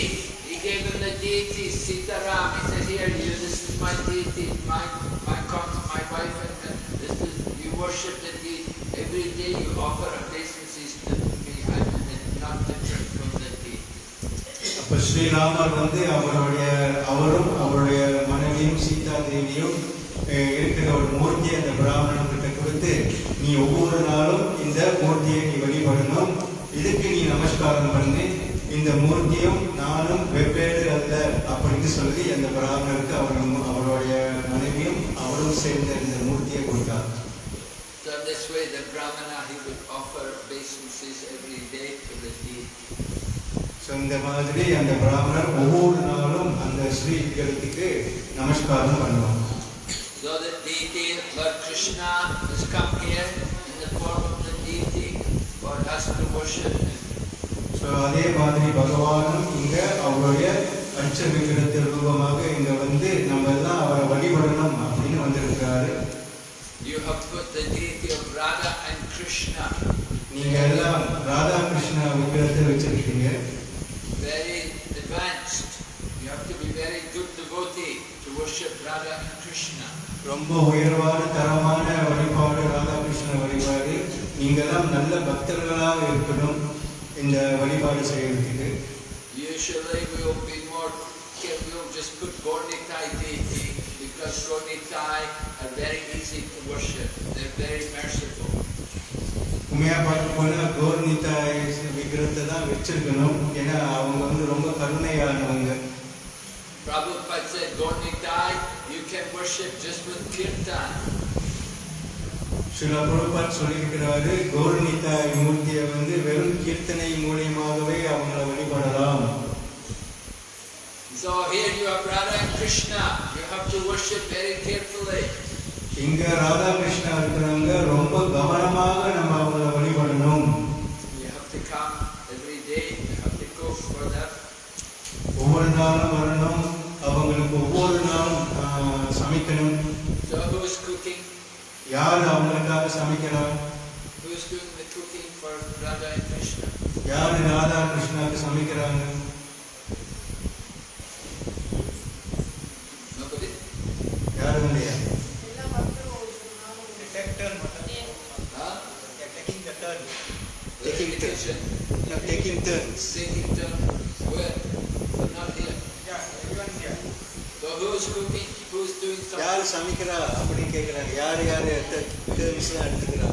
Speaker 1: He gave him the deity, Sitaram. He said, here, you, this is my deity, my, my, my wife, and this is, you worship the deity. Every day you offer obeisances to me. I'm not different from the deity.
Speaker 3: அப்ப ஸ்ரீராமர் வந்து அவருடைய அவரும் அவருடைய மனைவியும் சீதா தேவியும் இருக்கிற ஒரு மூர்த்தியை அந்த பிராமணன்கிட்ட கொடுத்து நீ ஒவ்வொரு நாளும் இந்த மூர்த்தியை நீ வழிபடணும். இதுக்கு நீ நமஸ்காரம் பண்ணு. இந்த மூர்த்தியும் நானும் வெவ்வேறு அல்ல அப்படின்னு சொல்லி அந்த பிராமணருக்கு அவரும் அவருடைய மனைவியும் அவரும் சேர்ந்த இந்த மூர்த்தியை கொடுத்தார்.
Speaker 1: So this way the Brahmana, he would offer obeisances every day to the deity.
Speaker 3: So இந்த மாதிரி அந்த பிராமணர் ஒவ்வொரு நாளும் அந்த ஸ்ரீ விக்கிரகத்துக்கு நமஸ்காரம் பண்ணுவாங்க
Speaker 1: So the deity, Lord Krishna, has come here in the form of the deity for us to worship him.
Speaker 3: So அதே மாதிரி பகவானும் இங்க அவருடைய அச்ச விக்கிரத்தின் ரூபமாக இங்க வந்து நம்ம எல்லாம் அவரை வழிபடணும் அப்படின்னு வந்திருக்கிறாரு
Speaker 1: You have put the deity of Radha and Krishna,
Speaker 3: நீங்க எல்லாம் ராதா கிருஷ்ணா விக்கிரத்தை வச்சிருக்கீங்க
Speaker 1: very advanced. You have to be very good devotee to worship Radha and Krishna.
Speaker 3: ரொம்ப உயர்வான தரமான வழிபாடு ராதாகிருஷ்ணன் வழிபாடு நீங்க எல்லாம் நல்ல பக்தர்களாக இருக்கணும் இந்த வழிபாடு செய்யறதுக்கு
Speaker 1: Usually we will be more careful, we'll just put Gornitai deity because Gornitai are very easy to worship. They're very merciful.
Speaker 3: உண்மையா பார்க்க போனா கௌர்னிதா விக்கிரத்தை தான் வச்சிருக்கணும் ஏன்னா அவங்க வந்து ரொம்ப கருணையானவங்க
Speaker 1: Prabhupada said, Gornitai, you can worship just with kirtan.
Speaker 3: சில பிரபுபாத் சொல்லியிருக்கிறாரு கௌரனிதா மூர்த்தியை வந்து வெறும் கீர்த்தனை மூலியமாகவே அவங்கள வழிபடலாம்
Speaker 1: So here you have Radha and Krishna. You have to worship very carefully.
Speaker 3: இங்க ராதாகிருஷ்ணா இருக்கிறவங்க ரொம்ப கவனமாக நம்ம அவங்கள வழிபடணும்
Speaker 1: You have to
Speaker 3: யார் அவங்களுக்காக சமைக்கிறா
Speaker 1: Who is doing the cooking for Radha and Krishna?
Speaker 3: யார் ராதா கிருஷ்ணாக்கு சமைக்கிறாங்க Taking turns.
Speaker 1: Taking turns. Where? Not here. Yeah, everyone here. So who's cooking?
Speaker 3: யார் சமைக்கிறா அப்படின்னு கேட்குறாங்க யார் யார் டேர்ன்ஸ்லாம் எடுத்துக்கிறா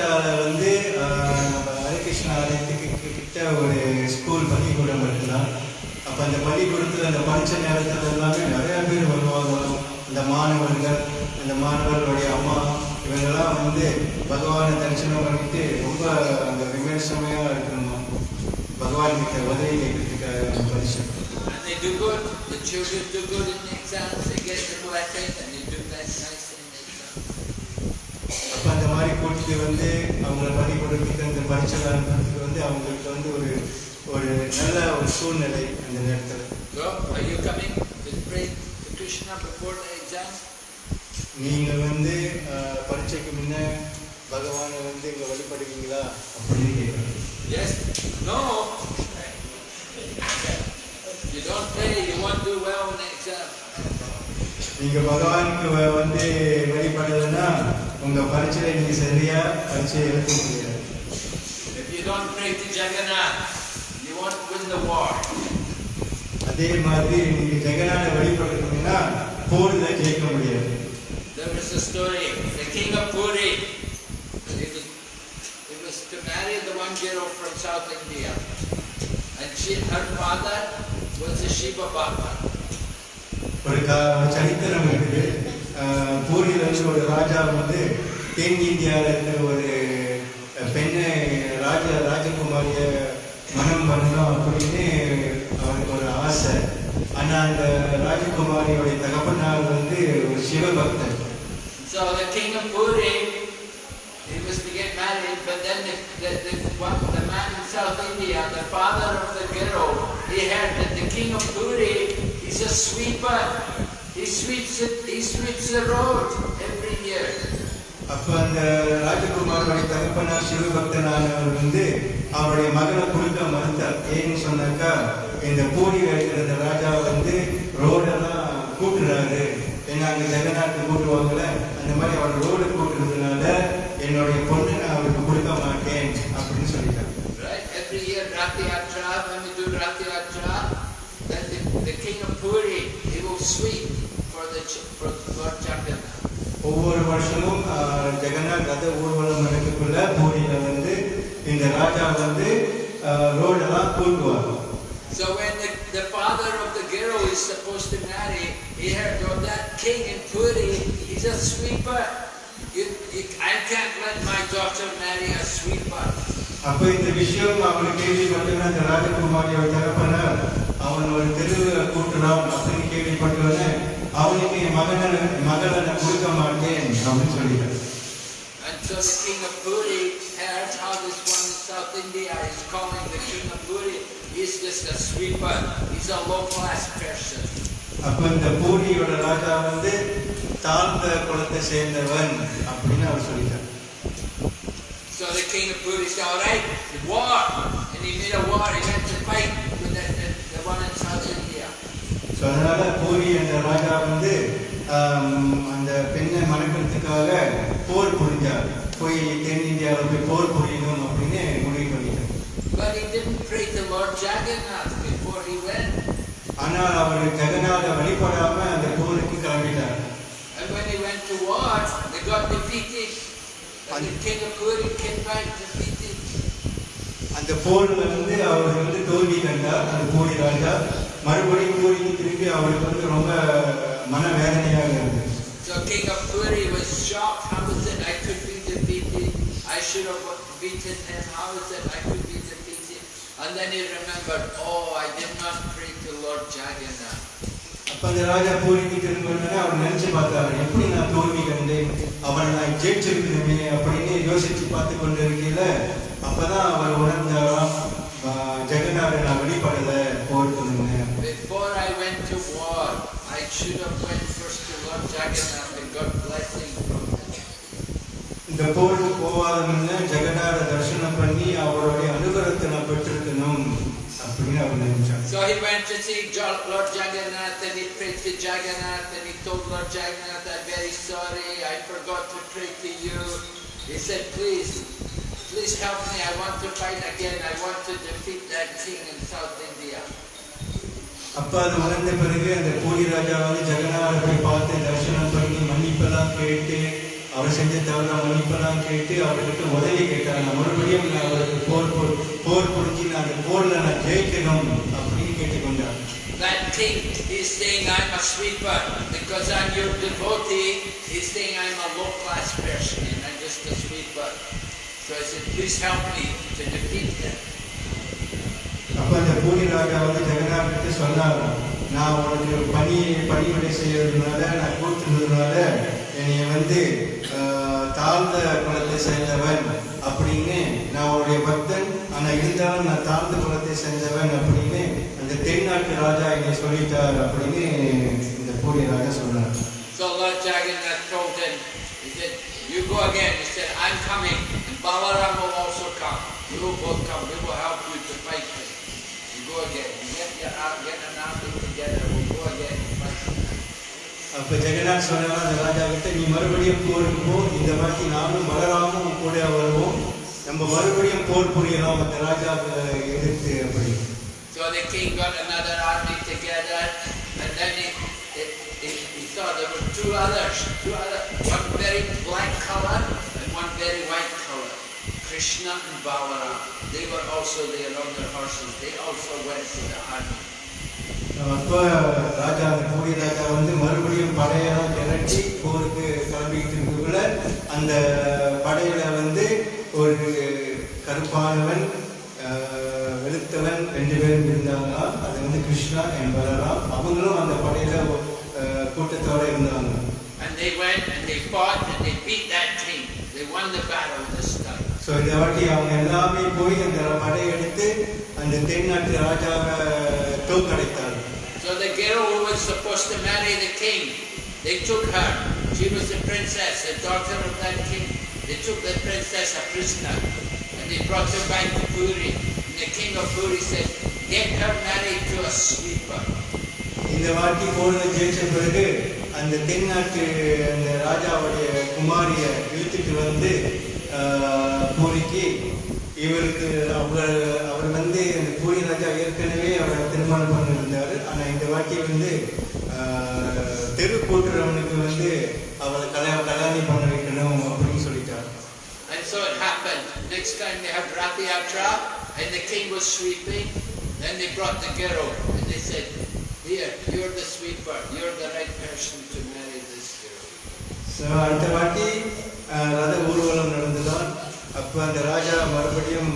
Speaker 3: கல்கட்டாவில் வந்து நம்ம ஹரிகிருஷ்ண ஆலயத்துக்கு கிட்ட ஒரு ஸ்கூல் பள்ளிக்கூடம் மட்டும்தான் அப்போ அந்த பள்ளிக்கூடத்தில் அந்த பரீட்சை நேரத்தில் எல்லாமே நிறையா பேர் வருவாங்க. அந்த மாணவர்கள் அந்த மாணவர்களுடைய அம்மா இவங்கெல்லாம் வந்து பகவானை தரிசனம் பண்ணிட்டு ரொம்ப அந்த விமர்சமையாக இருக்கணும். பகவான் கிட்ட உதவி கேட்கறதுக்காக பரிசு
Speaker 1: And they do good, the children do good in the exams, they get the blessing and they do that nice in the exam.
Speaker 3: அப்போ அந்த மாதிரி கூட்டிட்டு வந்து அவங்கள பள்ளிக்கூடத்துக்கு அந்த பரிசை அனுப்புறதுக்கு வந்து அவங்களுக்கு வந்து ஒரு ஒரு நல்ல ஒரு சூழ்நிலை அந்த நேரத்தில்? நீங்கள் வந்து பரீட்சைக்கு முன்ன பகவானை வந்து இங்கே வழிபடுவீங்களா அப்படின்னு கேட்குறேன்
Speaker 1: Yes? No? You don't pray, you won't do well in the exam.
Speaker 3: நீங்கள் பகவானுக்கு வந்து வழிபடுறதுன்னா உங்கள் பரீட்சையில் நீங்கள் சரியாக பரீட்சையை எழுத முடியாது
Speaker 1: If you don't pray to Jagannath, you won't win the war.
Speaker 3: அதே மாதிரி நீங்கள் ஜெகநாத வழிபடுறீங்கன்னா போரில் ஜெயிக்க முடியாது
Speaker 1: There was a story, the king of Puri, he was, he was to marry the one girl from South India. And she, her father was a Shiva Bhakta.
Speaker 3: ஒரு கா சரித்திரம் இருக்குது அஹ், பூரியில் வந்து ஒரு ராஜா வந்து தென் இந்தியாவில் இருக்கிற ஒரு பெண்ணை ராஜ ராஜகுமாரிய மனம் பண்ணணும் அப்படின்னு அவருக்கு ஒரு ஆசை ஆனால் அந்த ராஜகுமாரியோடைய தகப்பனார் வந்து ஒரு சிவபக்தர்
Speaker 1: So the king of Puri, he was to get married, but then the, the, the, one, the man in South India, the father of the girl, he heard that the king of Puri is a sweeper. He sweeps it, he sweeps the road every year.
Speaker 3: அப்போ அந்த ராஜகுமாரோடைய தகப்பனார் சிவபக்தனானவர் வந்து அவருடைய மகனை கொடுக்க மறுத்தார் ஏன்னு சொன்னாக்கா இந்த பூரியில் இருக்கிற இந்த ராஜா வந்து ரோடெல்லாம் கூட்டுறாரு ஏன்னா அங்கே ஜெகநாட்டு கூட்டுவாங்கல்ல அந்த மாதிரி அவர் ரோடு கூட்டுறதுனால என்னுடைய பொண்ணு நான் அவருக்கு கொடுக்க மாட்டேன் அப்படின்னு சொல்லிட்டார்
Speaker 1: Right? Every year, Rathi Yatra, when we do Rathi Yatra, then the, the king of Puri, he will sweep for the ch- for Lord Jagannath.
Speaker 3: ஒவ்வொரு வருஷமும் ஜெகநாத் ரத ஊர்வலம் நடக்கக்குள்ள பூரியில் வந்து இந்த ராஜா வந்து ரோடெல்லாம் கூட்டுவார்
Speaker 1: So when the, the father of the girl is supposed to marry, he heard, oh, that king in Puri, he's a sweeper. You, you, I can't let my daughter marry a sweeper.
Speaker 3: அப்ப இந்த விஷயம் அவர் கேள்விப்பட்டோன்னா அந்த ராஜகுமாரியோட தகப்பனார் அவங்க அவன் ஒரு தெருவை கூட்டுறான் அப்படின்னு கேள்விப்பட்டவொடனே அவனுக்கு என் மகனை மகளை நான் கொடுக்க மாட்டேன் அப்படின்னு சொல்லிட்டான்
Speaker 1: And so the king of Puri heard how this one in South India is calling the king of Puri. He's just a sweeper. He's a low-class person.
Speaker 3: அப்ப இந்த பூரியோட ராஜா வந்து தாழ்ந்த குலத்தை சேர்ந்தவன் அப்படின்னு அவர் சொல்லிட்டார்
Speaker 1: So the king of Puri said, all right, war. And he made a war. He went to fight with the, the, the one in South India.
Speaker 3: so அதனால பூரி என்ற ராஜா வந்து அந்த பெண்ணை மணக்கிறதுக்காக போர் புரிஞ்சார் போய் தென்னிந்தியாவில் போய் போர் புரியணும் அப்படின்னு முடிவு பண்ணிட்டார்
Speaker 1: But he didn't pray to Lord Jagannath before he went.
Speaker 3: ஆனால் அவர் ஜெகநாத வழிபடாம அந்த போருக்கு கிளம்பிட்டார்
Speaker 1: And when he went to war, they got defeated. And the king of Puri came back defeated.
Speaker 3: அந்த போர்ல வந்து அவர் வந்து தோல்வி கண்டார் அந்த பூரி ராஜா மறுபடியும் பூரிக்கு திரும்பி அவருக்கு வந்து ரொம்ப மன வேதனையாக இருந்தது
Speaker 1: So king of Puri was shocked. How is it I could be defeated? I should have beaten him. How is it I could be defeated? And then he remembered, oh, I did not pray to Lord Jagannath.
Speaker 3: அப்ப அந்த ராஜா பூரிக்கு திரும்பினே அவர் நினைச்சு பார்த்தாரு எப்படி நான் தோல்வி கண்டேன் அவரை நான் ஜெயிச்சிருக்கணுமே அப்படின்னு யோசிச்சு பார்த்து கொண்டு இருக்கையில அப்பதான் அவர் உணர்ந்தாராம் ஆஹ், ஜெகநாதரை நான் வெளிப்படல இந்த போருக்கு போகாத முன்ன ஜெகநாத தரிசனம் பண்ணி அவருடைய அனுகிரகத்தை நான் பெற்றிருக்கணும் அப்படின்னு அவர் நினைச்சார்
Speaker 1: So he went to see Jo- Lord Jagannath and he prayed to Jagannath and he told Lord Jagannath, I'm very sorry, I forgot to pray to you. He said, please, please help me, I want to fight again, I want to defeat that king in South India.
Speaker 3: அப்ப அது உணர்ந்த பிறகு அந்த பூரி ராஜா வந்து ஜெகநாதரை போய் பார்த்து தரிசனம் பண்ணி மன்னிப்பெல்லாம் கேட்டு அவர் செஞ்ச தவிர மன்னிப்பெல்லாம் கேட்டு அவர்கிட்ட உதவி கேட்டார் நான் மறுபடியும் நான் அவருக்கு போர் போர் போர் புரிஞ்சு நான் அந்த போர்ல நான் ஜெயிக்கணும் அப்படின்னு கேட்டுக்கொண்டார்
Speaker 1: That king is saying I'm a sweeper because I'm your devotee. He's saying I'm a low class person and I'm just a sweeper. So I said, please help me to defeat him.
Speaker 3: அப்போ அந்த பூரி ராஜா வந்து ஜெகநாதர்கிட்ட சொன்னார் நான் உனக்கு பணி பணிவிடை செய்யறதுனால நான் கொடுத்துருந்ததுனால என்னைய வந்து தாழ்ந்த குலத்தை சேர்ந்தவன் அப்படின்னு நான் உன்னுடைய பக்தன் ஆனால் இருந்தாலும் நான் தாழ்ந்த குலத்தை சேர்ந்தவன் அப்படின்னு அந்த தென்னாட்டு ராஜா என்னை சொல்லிட்டார் அப்படின்னு இந்த பூரி ராஜா சொன்னார்
Speaker 1: So Lord Jagannath told him, he said, you go again. He said, I'm coming. And Balaram will also come. You will both come. We will help you to fight this.
Speaker 3: அப்ப ஜெகநாத் சொன்னா அந்த ராஜா கிட்ட நீ மறுபடியும் போருக்கு போ இந்த வாட்டி நானும் பலராமும் உன் கூட வருவோம் நம்ம மறுபடியும் போர் புரியலாம் அந்த ராஜா எதிர்த்து அப்படி
Speaker 1: So the king got another army together, and then he, he, he, he saw there were two others, two other, one very black color and one very white color, Krishna and Balaram. They were also there on their horses. They also went to the army.
Speaker 3: அப்ப ராஜா அந்த பூரி ராஜா வந்து மறுபடியும் படையெல்லாம் திரட்டி போருக்கு கிளம்பிட்டு இருக்கக்குள்ள அந்த படையில வந்து ஒரு கருப்பானவன் வெளுத்தவன் ரெண்டு பேரும் இருந்தாங்களாம் அது வந்து கிருஷ்ணா என்பதெல்லாம் அவங்களும் அந்த படையில கூட்டத்தோட இருந்தாங்க
Speaker 1: And they went and they fought and they beat that king. They won the battle this time.
Speaker 3: So இந்த வாட்டி அவங்க எல்லாமே போய் அந்த படையெடுத்து அந்த தென்னாட்டு ராஜாவை தோக்கடைத்தார்கள்
Speaker 1: So the girl who was supposed to marry the king, they took her. She was the princess, the daughter of that king. They took the princess a prisoner and they brought her back to Puri. And the king of Puri said, get her married to a sweeper.
Speaker 3: இந்த வாட்டி போர்ல ஜெயிச்ச பிறகு அந்த தென்னாட்டு அந்த ராஜாவுடைய குமாரிய இழுத்துட்டு வந்து ஆஹ், பூரிக்கு இவருக்கு அவர் அவர் வந்து அந்த பூரி ராஜா ஏற்கனவே அவரை திருமணம் பண்ணியிருந்தாரு ஆனா இந்த வாட்டி வந்து தெரு கூட்டுறவனுக்கு வந்து அவளை கல்யாணம் கல்யாணம் பண்ண வைக்கணும் அப்படின்னு சொல்லிட்டார்
Speaker 1: And so it happened. Next time they had Rathi Yatra and the king was sweeping. Then they brought the girl and they said, here, you're the sweeper. You're the right person to marry this girl.
Speaker 3: So அடுத்த வாட்டி ரத ஊர்வலம் அப்போ அந்த ராஜா மறுபடியும்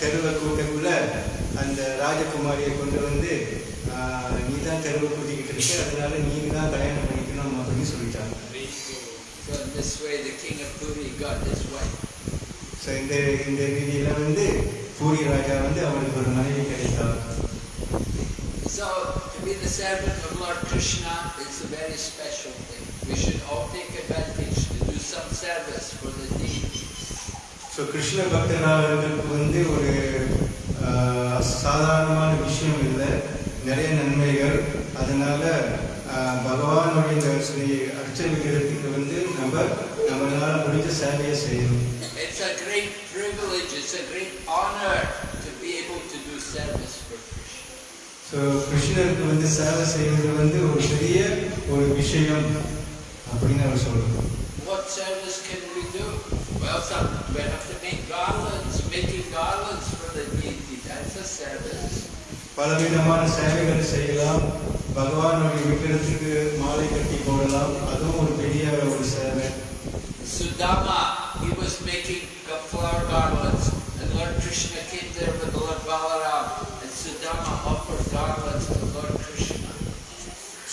Speaker 3: தெருவை கூட்டக்குள்ள அந்த ராஜ ராஜகுமாரியை கொண்டு வந்து நீ தான் தெருவு கூட்டிக்கிட்டு இருக்க அதனால நீங்க தான் கல்யாணம் பண்ணிக்கணும் அப்படின்னு சொல்லிட்டாங்க. ஸோ இந்த இந்த ரீதியில வந்து பூரி ராஜா வந்து அவருக்கு ஒரு மனைவி கிடைத்தார்
Speaker 1: So to be the servant of Lord Krishna is a very special thing. We should all take advantage to do some service for the deity.
Speaker 3: So Krishna பக்தர்களுக்கு வந்து ஒரு சாதாரணமான விஷயம் இல்லை நிறைய நன்மைகள் அதனால பகவானுடைய ஸ்ரீ அர்ச்ச விக்கிரகத்துக்கு வந்து நம்ம நம்மளால முடிஞ்ச சேவையை செய்யணும்
Speaker 1: It's a great privilege, it's a great honor to be able to do service for Krishna.
Speaker 3: So கிருஷ்ணருக்கு வந்து சேவை செய்வது வந்து ஒரு பெரிய ஒரு விஷயம் அப்படின்னு அவர் சொல்றோம்
Speaker 1: What service can we do? Well, some, we have to make garlands. Making garlands for the deity, that's a service.
Speaker 3: பலவிதமான சேவைகள் செய்யலாம் பகவானுடைய விக்கிரத்துக்கு மாலை கட்டி போடலாம் அதுவும் ஒரு பெரிய ஒரு சேவை
Speaker 1: Sudama, he was making the flower garlands, and Lord Krishna came there with Lord Balaram, and Sudama offered garlands to Lord Krishna.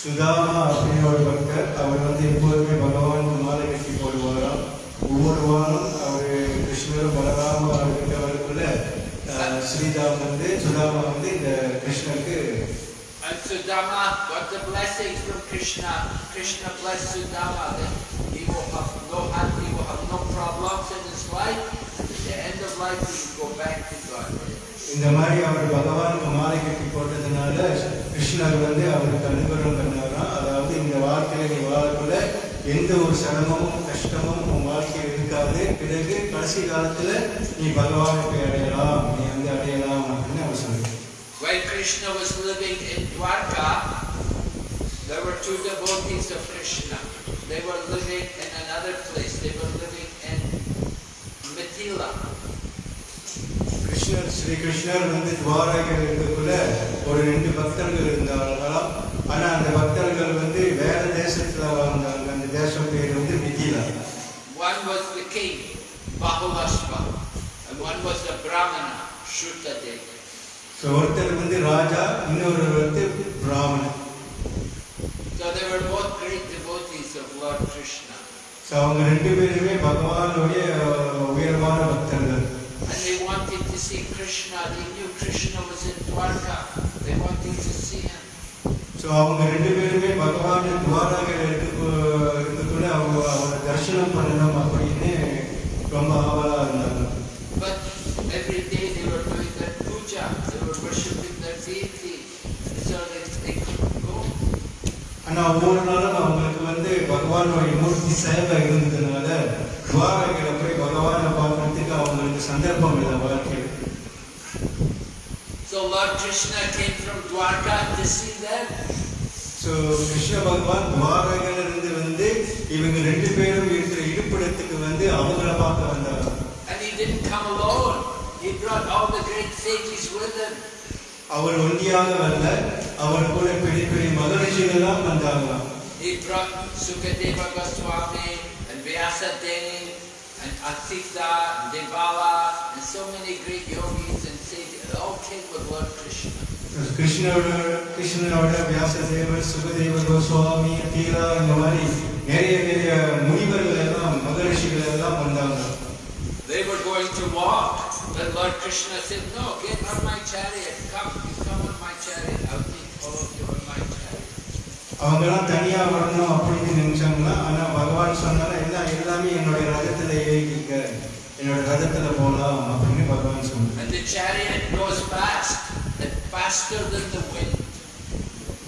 Speaker 3: Sudama அப்படின்னு ஒரு பக்தர் அவர் வந்து எப்போதுமே பகவானுக்கு மாலை கட்டி போடுவாராம் ஒவ்வொரு வாரம் ஸ்ரீதாம் வந்து சுதாமா வந்து இந்த கிருஷ்ணருக்கு
Speaker 1: And Sudama got the blessing from Krishna. Krishna blessed Sudama that he will have no he will have no problems in his life, and at the end of life he will go back to God.
Speaker 3: இந்த மாதிரி அவர் பகவானுக்கு மாலை கட்டி போட்டதுனால கிருஷ்ணர் வந்து அவருக்கு அனுகிரகம் பண்ணாராம் அதாவது இந்த வாழ்க்கையில நீ வாழக்குள்ள எந்த ஒரு சிரமமும் கஷ்டமும் உன் வாழ்க்கையில் இருக்காது பிறகு கடைசி காலத்துல நீ பகவானை போய் அடையலாம் நீ வந்து அடையலாம் அப்படின்னு அவர் சொல்லுங்க
Speaker 1: When Krishna was living in Dwarka, there were two devotees of Krishna. They were living in another place. They were living in Mithila.
Speaker 3: கிருஷ்ணர் ஸ்ரீ கிருஷ்ணர் வந்து துவாரகையில் இருக்கக்குள்ள ஒரு ரெண்டு பக்தர்கள் இருந்தாங்களாம் ஆனா அந்த பக்தர்கள் வந்து ஸோ ஒருத்தர் வந்து ராஜா இன்னொரு வந்து பிராமணன்
Speaker 1: So they were both great devotees of Lord Krishna.
Speaker 3: So அவங்க ரெண்டு பேருமே பகவானுடைய அஹ், உயர்வான பக்தர்கள்
Speaker 1: And they wanted to see Krishna. They knew Krishna was in Dwarka. They wanted to see him.
Speaker 3: So அவங்க ரெண்டு பேருமே பகவான் துவாரகையில் இருக்க இருக்கக்குள்ள அவங்க அவரை தரிசனம் பண்ணணும் ஒவ்வொரு நாளும் அவங்களுக்கு வந்து பகவானுடைய மூர்த்தி சேவை இருந்ததுனால துவாரகையில போய் பகவானை பார்க்கறதுக்கு அவங்களுக்கு சந்தர்ப்பம் இல்லை வாழ்க்கையில்
Speaker 1: So Lord Krishna came from Dwarka to see them.
Speaker 3: So Krishna பகவான் துவாரகையில இருந்து வந்து இவங்க ரெண்டு பேரும் இருக்கிற இருப்பிடத்துக்கு வந்து அவங்கள பார்க்க வந்தாங்க
Speaker 1: And he didn't come alone. He brought all the great sages with him.
Speaker 3: அவர் ஒண்டியாக வரல அவர் கூட பெரிய பெரிய மகரிஷிகள்லாம் வந்தாங்களாம்
Speaker 1: He brought Sukadeva Goswami and Vyasadeva and Asita and Devala and so many great yogis and sages. They all came with Lord Krishna.
Speaker 3: கிருஷ்ணரோட கிருஷ்ணனோட வியாசதேவர் சுகதேவர் கோஸ்வாமி தீரா இந்த மாதிரி நிறைய நிறைய முனிவர்கள் எல்லாம் மகரிஷிகள் எல்லாம் வந்தாங்க
Speaker 1: They were going to walk. But Lord Krishna said, No, get on my chariot. Come, you come on my chariot.
Speaker 3: அவங்கெல்லாம் தனியா வரணும் அப்படின்னு நினைச்சாங்கன்னா ஆனா பகவான் சொன்னால எல்லாம் எல்லாமே என்னுடைய ரதத்துல ஏறிக்க என்னோட ரதத்துல போலாம் அப்படின்னு பகவான் சொன்னார்
Speaker 1: And the chariot goes fast, and faster than the wind.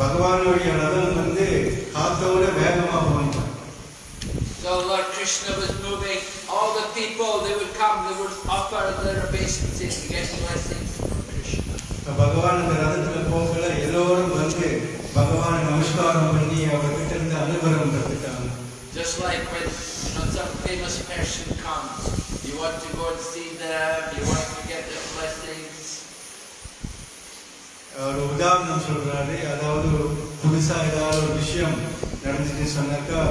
Speaker 3: பகவானுடைய ரதம் வந்து காத்தோட வேகமா போனான்
Speaker 1: So Lord Krishna was moving. All the people, they would come, they would offer their obeisances and get blessings from Krishna.
Speaker 3: எல்லோரும் வந்து பகவானை நமஸ்காரம் பண்ணி அவர்கிட்ட இருந்து அனுகிரகம் கத்துட்டாங்க
Speaker 1: Just like when you know some famous person comes, you want to go and see them, you want to get their blessings.
Speaker 3: ஒரு உதாரணம் சொல்றாரு அதாவது புதுசா ஏதாவது ஒரு விஷயம் நடந்துச்சு சொன்னாக்கா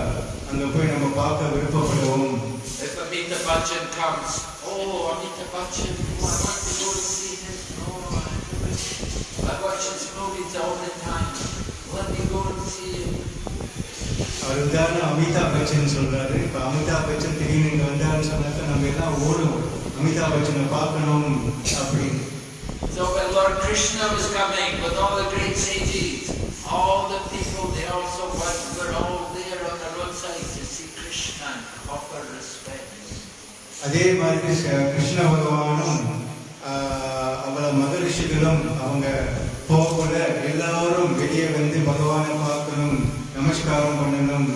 Speaker 3: அங்க போய் நம்ம பார்க்க விருப்பப்படுவோம்
Speaker 1: If Amita Bachchan comes, oh Amita Bachchan, oh, I want to go and see him. Oh, I I watch his movies all the time. Let me go and see him.
Speaker 3: அவர் உதாரணம் அமிதாப் பச்சன் சொல்றாரு இப்போ அமிதாப் பச்சன் திடீர்னு இங்கே வந்தாருன்னு சொன்னாக்கா நம்ம எல்லாம் ஓடுவோம் அமிதாப் பச்சனை பார்க்கணும் அப்படின்னு
Speaker 1: So when Lord Krishna was coming with all the great sages, all the people, they also went, were all there on the roadside to see Krishna and offer respect.
Speaker 3: அதே மாதிரி கிருஷ்ண- கிருஷ்ண பகவானும் ஆஹ், அவ்வளவு மகரிஷிகளும் அவங்க போகல எல்லாரும் வெளியே வந்து பகவானை பார்க்கணும் நமஸ்காரம் பண்ணணும்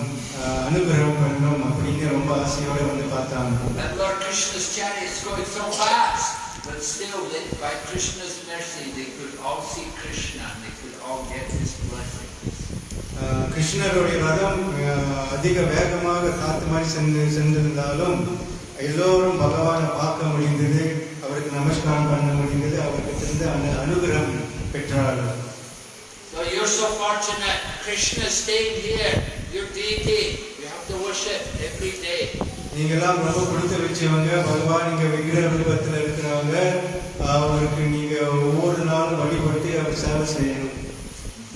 Speaker 3: அனுகிரகம் பண்ணணும் அப்படின்னு ரொம்ப ஆசையோட வந்து பார்த்தாங்க
Speaker 1: And Lord Krishna's chariots going so fast, but still, they, by Krishna's mercy, they could all see Krishna they could all get his blessing.
Speaker 3: கிருஷ்ணருடைய ரதம் அதிக வேகமாக காத்து மாதிரி சென்று சென்றிருந்தாலும் எல்லோரும் பகவானை பார்க்க முடிந்தது அவருக்கு நமஸ்காரம் பண்ண முடிந்தது அவருக்கு இருந்து அனு அனுகிரகம் பெற்றார்கள்
Speaker 1: you're so fortunate. Krishna is staying here, your deity. You have to worship every day.
Speaker 3: நீங்கெல்லாம் ரொம்ப கொடுத்து வச்சவங்க பகவான் இங்க விக்கிரக ரூபத்தில் இருக்கிறவங்க அவருக்கு நீங்க ஒவ்வொரு நாளும் வழிபட்டு அவர் சேவை செய்யணும்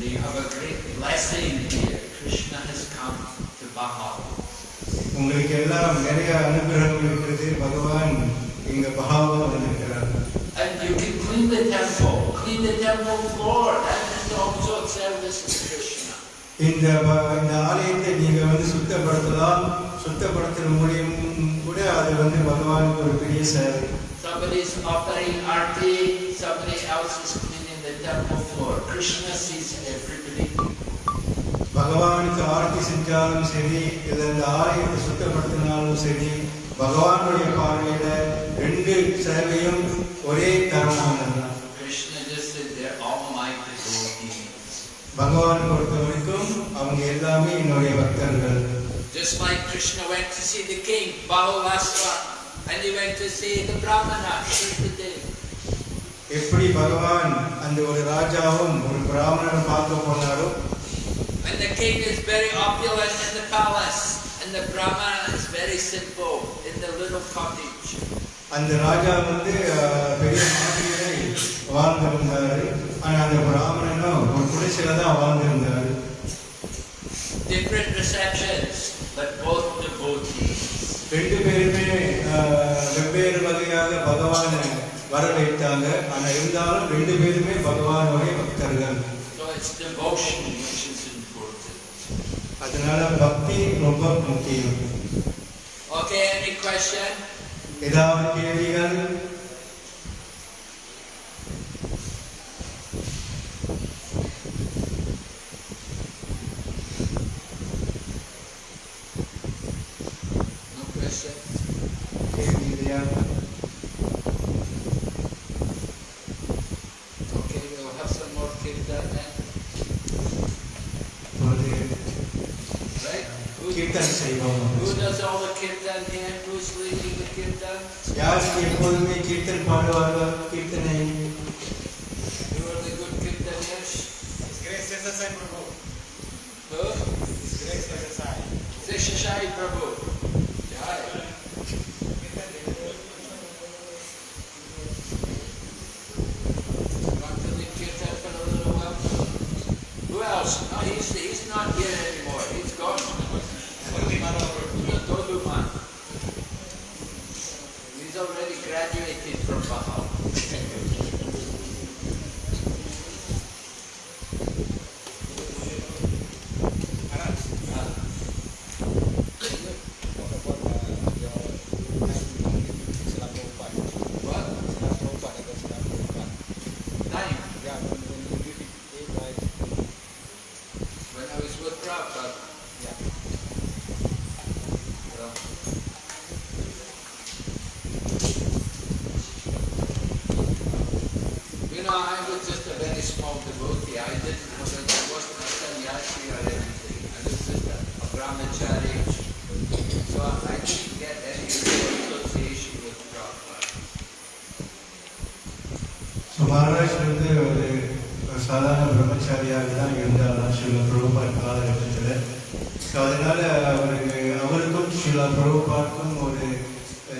Speaker 1: You have a great blessing here. Krishna has come to Bahal.
Speaker 3: உங்களுக்கு எல்லாம் நிறைய அனுகிரகம் இருக்கிறது பகவான் இங்க பகாவா வந்திருக்கிறார்
Speaker 1: And you can clean the temple, clean The temple floor. That is also a service of Krishna.
Speaker 3: இந்த இந்த ஆலயத்தை நீங்க வந்து சுத்தப்படுத்தலாம் சுத்தப்படுத்துற மூலியம் கூட அது வந்து பகவானுக்கு ஒரு பெரிய சேவை
Speaker 1: Somebody's offering arti, somebody else is cleaning the temple floor. Krishna sees everybody.
Speaker 3: பகவானுக்கு ஆரத்தி செஞ்சாலும் சரி இல்லை இந்த ஆலயத்தை சுத்தப்படுத்தினாலும் சரி பகவானுடைய பார்வையில ரெண்டு சேவையும் ஒரே தரமானதுதான் பகவான் பொறுத்த வரைக்கும் அவங்க எல்லாமே என்னுடைய பக்தர்கள்
Speaker 1: Just like Krishna went to see the king, Bahulasva, and he went to see the Brahmana, Shritadev.
Speaker 3: எப்படி பகவான் அந்த ஒரு ராஜாவும் ஒரு பிராமணனை பார்க்க போனாரோ
Speaker 1: And the king is very opulent in the palace, and the Brahmana is very simple in the little cottage.
Speaker 3: அந்த ராஜா வந்து அஹ், பெரிய மாளிகையை வாழ்ந்திருந்தாரு ஆனா அந்த பிராமணனும் ஒரு குடிசையில தான் வாழ்ந்திருந்தாரு
Speaker 1: Different receptions, but both devotees.
Speaker 3: ரெண்டு பேருமே வெவ்வேறு வகையாக பகவானை வரவேற்றாங்க ஆனா இருந்தாலும் ரெண்டு பேருமே பகவானுடைய பக்தர்கள். அதனால பக்தி ரொம்ப முக்கியம்
Speaker 1: Okay, any question?
Speaker 3: ஏதாவது கேள்விகள்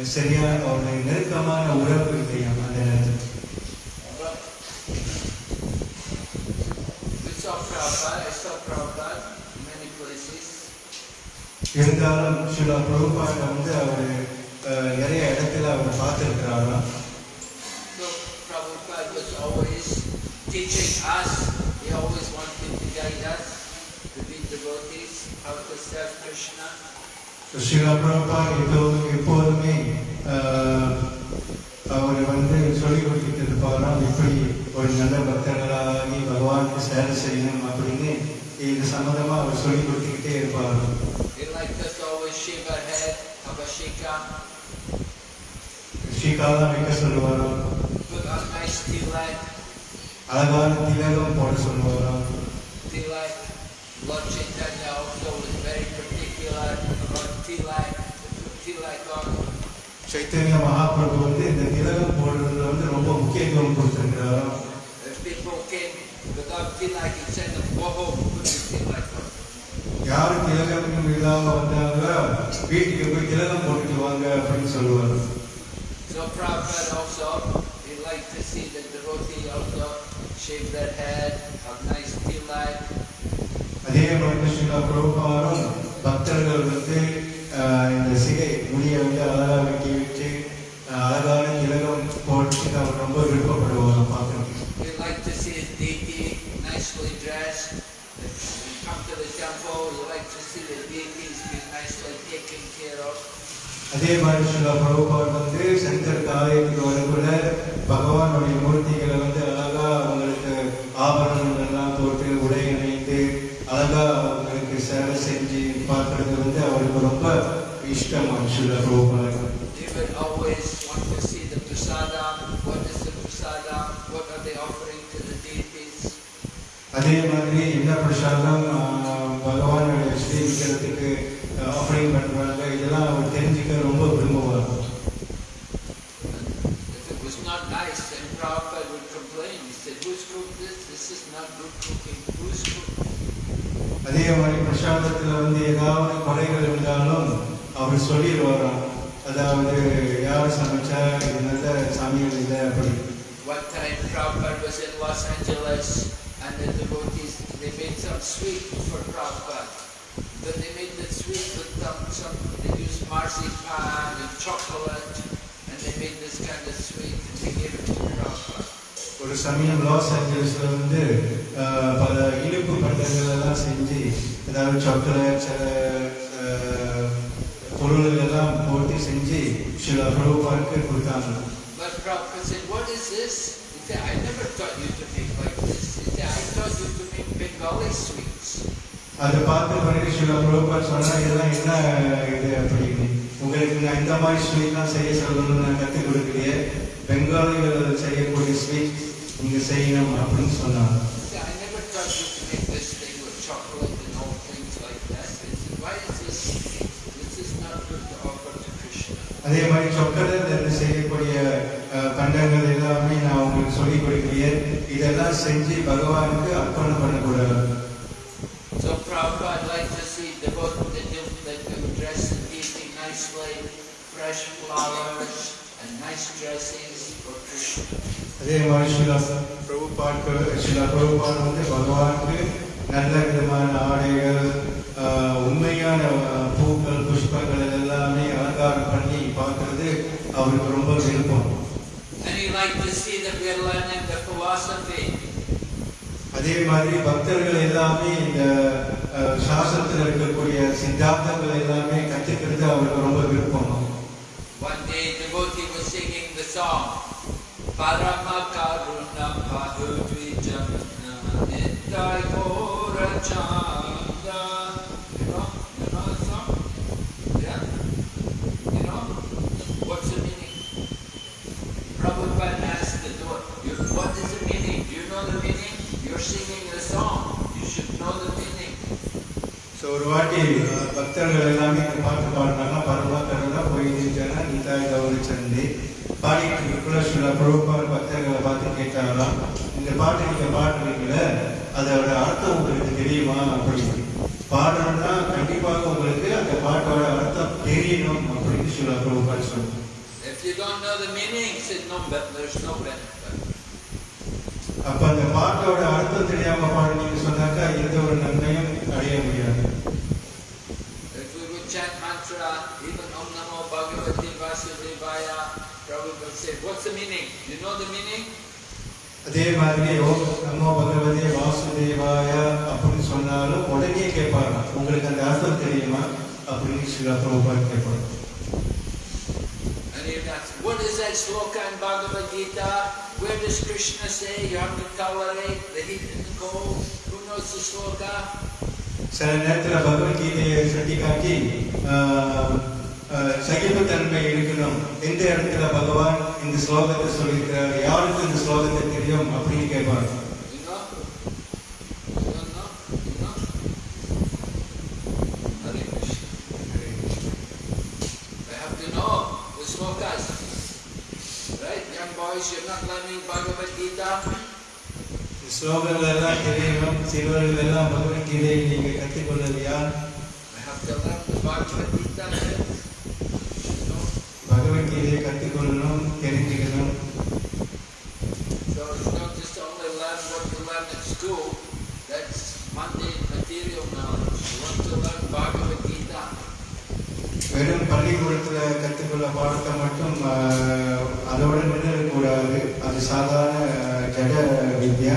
Speaker 3: சரியான ஒரு நெருக்கமான உறவு இல்லையாம் அந்த நேரத்தில் இருந்தாலும் சில பிரபுபாண்டை வந்து அவர் நிறைய இடத்துல அவர் பார்த்துருக்கிறாராம்
Speaker 1: teaching us, he always wanted to guide us, to be devotees, how to serve Krishna.
Speaker 3: Sreela Prabha எப்போதும் எப்போதுமே ஆஹ், அவர் வந்து சொல்லிக் கொடுத்துட்டு இருப்பாராம் இப்படி ஒரு நல்ல பக்தர்களாகி பகவானுக்கு சேவை செய்யணும் அப்படின்னு இது சம்மந்தமாக அவர் சொல்லிக் கொடுத்துக்கிட்டே இருப்பாராம்
Speaker 1: ஸ்ரீகா
Speaker 3: தான் வைக்க சொல்லுவாராம் அழகான திலகம் போட சொல்லுவாராம்.
Speaker 1: Lord Chaitanya also was very particular about tilak, to put tilak on.
Speaker 3: Chaitanya Mahaprabhu வந்து இந்த திலகம் போடுறதுல வந்து ரொம்ப முக்கியத்துவம் கொடுத்துருக்கிறாராம்
Speaker 1: If people came without tilak, he'd send them, go home, put your tilak on.
Speaker 3: யார் திலகம் இல்லாம வந்தாங்க வீட்டுக்கு போய் திலகம் போட்டுட்டு வாங்க அப்படின்னு சொல்லுவார்
Speaker 1: So Prabhupada also, he liked to see the devotee also shave their head, have nice tilak.
Speaker 3: அதே மாதிரி ஸ்ரீலா பிரபுபாரும் பக்தர்கள் வந்து ஆஹ், இந்த சிகை முடியை வந்து அழகா வெட்டி வச்சு அழகான திலகம் போட்டு அவர் ரொம்ப விருப்பப்படுவாங்க பார்க்கறதுக்கு
Speaker 1: He liked to see his deity nicely dressed. If
Speaker 3: இஷ்டம் Sreela Prabhupada
Speaker 1: They would always want to see the prasadam. What is the prasadam? What are they offering to the deities?
Speaker 3: அதே மாதிரி என்ன பிரசாதம் ஆஹ், பகவானுடைய ஸ்ரீ விக்கிரத்துக்கு ஆஃபரிங் பண்றாங்க இதெல்லாம் அவர் தெரிஞ்சுக்க ரொம்ப விரும்புவார்
Speaker 1: If it was not nice, then Prabhupada would complain. He said, who's cooked this? This is not good cooking. Who's cooked?
Speaker 3: அதே மாதிரி பிரசாதத்துல வந்து ஏதாவது குறைகள் இருந்தாலும் அவர் சொல்லிடுவாராம் அதாவது யார் சமைச்சா இது நல்ல சமையல் இல்லை அப்படி
Speaker 1: One time Prabhupada was in Los Angeles and the devotees, they made some sweet for Prabhupada. But they made the sweet with some, some they used marzipan and chocolate and they made this kind of sweet and they gave it to Prabhupada.
Speaker 3: ஒரு சமயம் loss ஏஞ்சல்ஸ்ல வந்து ஆஹ், பல இனிப்பு பண்டங்கள் எல்லாம் செஞ்சு அதாவது chocolate சில ஆஹ், பொருள்கள் எல்லாம் போட்டு செஞ்சு சில பிரபுபாருக்கு கொடுத்தாங்க
Speaker 1: But Prabhupada said, what is this? He said, I never taught you to make like this. He said, I taught you to make Bengali sweets.
Speaker 3: அதை பார்த்த பிறகு சில பிரபுபார் சொன்னா இதெல்லாம் என்ன இது அப்படின்னு உங்களுக்கு நான் இந்த மாதிரி ஸ்வீட்லாம் செய்ய சொல்லணும்னு நான் கற்றுக் கொடுக்கலையே பெங்காலிகள் செய்யக்கூடிய ஸ்வீட் நீங்க செய்யணும் அப்படின்னு சொன்னாங்க அதே மாதிரி சொக்கலில் இருந்து செய்யக்கூடிய பண்டங்கள் எல்லாமே நான் உங்களுக்கு சொல்லிக் கொடுக்கலையே இதெல்லாம் செஞ்சு பகவானுக்கு அர்ப்பணம் பண்ணக்கூடாது
Speaker 1: So Prabhupada liked to see devotees that do that they would dress the deity nicely, fresh flowers and nice dressings for Krishna.
Speaker 3: அதே மாதிரி சில பிரபுபாட்கள் சில பிரபுபாட் வந்து பகவானுக்கு நல்ல விதமான ஆடைகள் உண்மையான பூக்கள் புஷ்பங்கள் எல்லாமே அலங்காரம் பண்ணி அவருக்கு ரொம்ப விருப்பம். அதே மாதிரி பக்தர்கள் எல்லாமே இந்த சாஸ்திரத்தில் இருக்கக்கூடிய சித்தாந்தங்கள் எல்லாமே கற்றுக்கிறது அவருக்கு ரொம்ப விருப்பம்
Speaker 1: One day devotee was singing the song Parama Karuna Pahudvijamna Nittai Gora Chanda You know? You know the song? Yeah? You know? What's the meaning? Prabhupada asked the devotee, "You- what is the meaning? Do you know the meaning? You're singing the song. You should know the meaning.
Speaker 3: So ஒரு வாட்டி பக்தர்கள் எல்லாமே இந்த பாட்டு பாடினாங்க கருணா போய் நிதாய் கௌரி சந்தி பாடிட்டு இருக்குள்ள சில பிரபுபார் பக்தர்களை பார்த்து கேட்டாங்களாம் இந்த பாட்டு நீங்க பாடுறீங்களே அதோட அர்த்தம் உங்களுக்கு தெரியுமா? அப்படின்னு. பாடணும்னா கண்டிப்பாக உங்களுக்கு அந்த பாட்டோட அர்த்தம் தெரியணும் அப்படின்னு சில பிரபுபார் சொன்னாங்க
Speaker 1: If you don't know the meaning, said no, but there's no benefit.
Speaker 3: அப்ப அந்த பாட்டோட அர்த்தம் தெரியாம பாடுனீங்க சொன்னாக்கா எந்த ஒரு நன்மையும் அடைய முடியாது.
Speaker 1: chant mantra, even Om Namo Bhagavate Vasudevaya, Prabhupada said, what's the meaning? You know the meaning?
Speaker 3: அதே மாதிரி ஓம் நமோ பகவதே வாசுதேவாய அப்படின்னு சொன்னாலும் உடனே கேட்பாங்க உங்களுக்கு அந்த அர்த்தம் தெரியுமா அப்படின்னு சில பிரபுபாத் கேட்பாங்க
Speaker 1: And he would ask, what is that sloka in Bhagavad Gita? Where does Krishna say you have to tolerate the heat and the cold? Who knows the sloka?
Speaker 3: சில நேரத்தில் பகவத்கீதையை சுட்டி காட்டி ஆஹ், ஆஹ், சகிப்புத்தன்மை இருக்கணும் எந்த இடத்துல பகவான் இந்த ஸ்லோகத்தை சொல்லியிருக்கிறார் யாருக்கு இந்த ஸ்லோகத்தை தெரியும் அப்படின்னு கேட்பாங்க
Speaker 1: You know? You don't know? You know? Hare Krishna. I have to know the slokas. Right? Young boys, you're not learning Bhagavad Gita.
Speaker 3: இந்த ஸ்லோகங்கள் எல்லாம் தெரியணும் சிறுவர்கள் எல்லாம் பகவத்கீதையை நீங்க கற்றுக்கொள்ளது யார்? பகவத்கீதையை கற்றுக்கொள்ளணும் தெரிஞ்சுக்கணும். வெறும் பள்ளிக்கூடத்தில் கற்றுக்கொள்ள பாடத்தை மட்டும் அதோட நின்றுடக்கூடாது அது சாதாரண ஜட வித்யா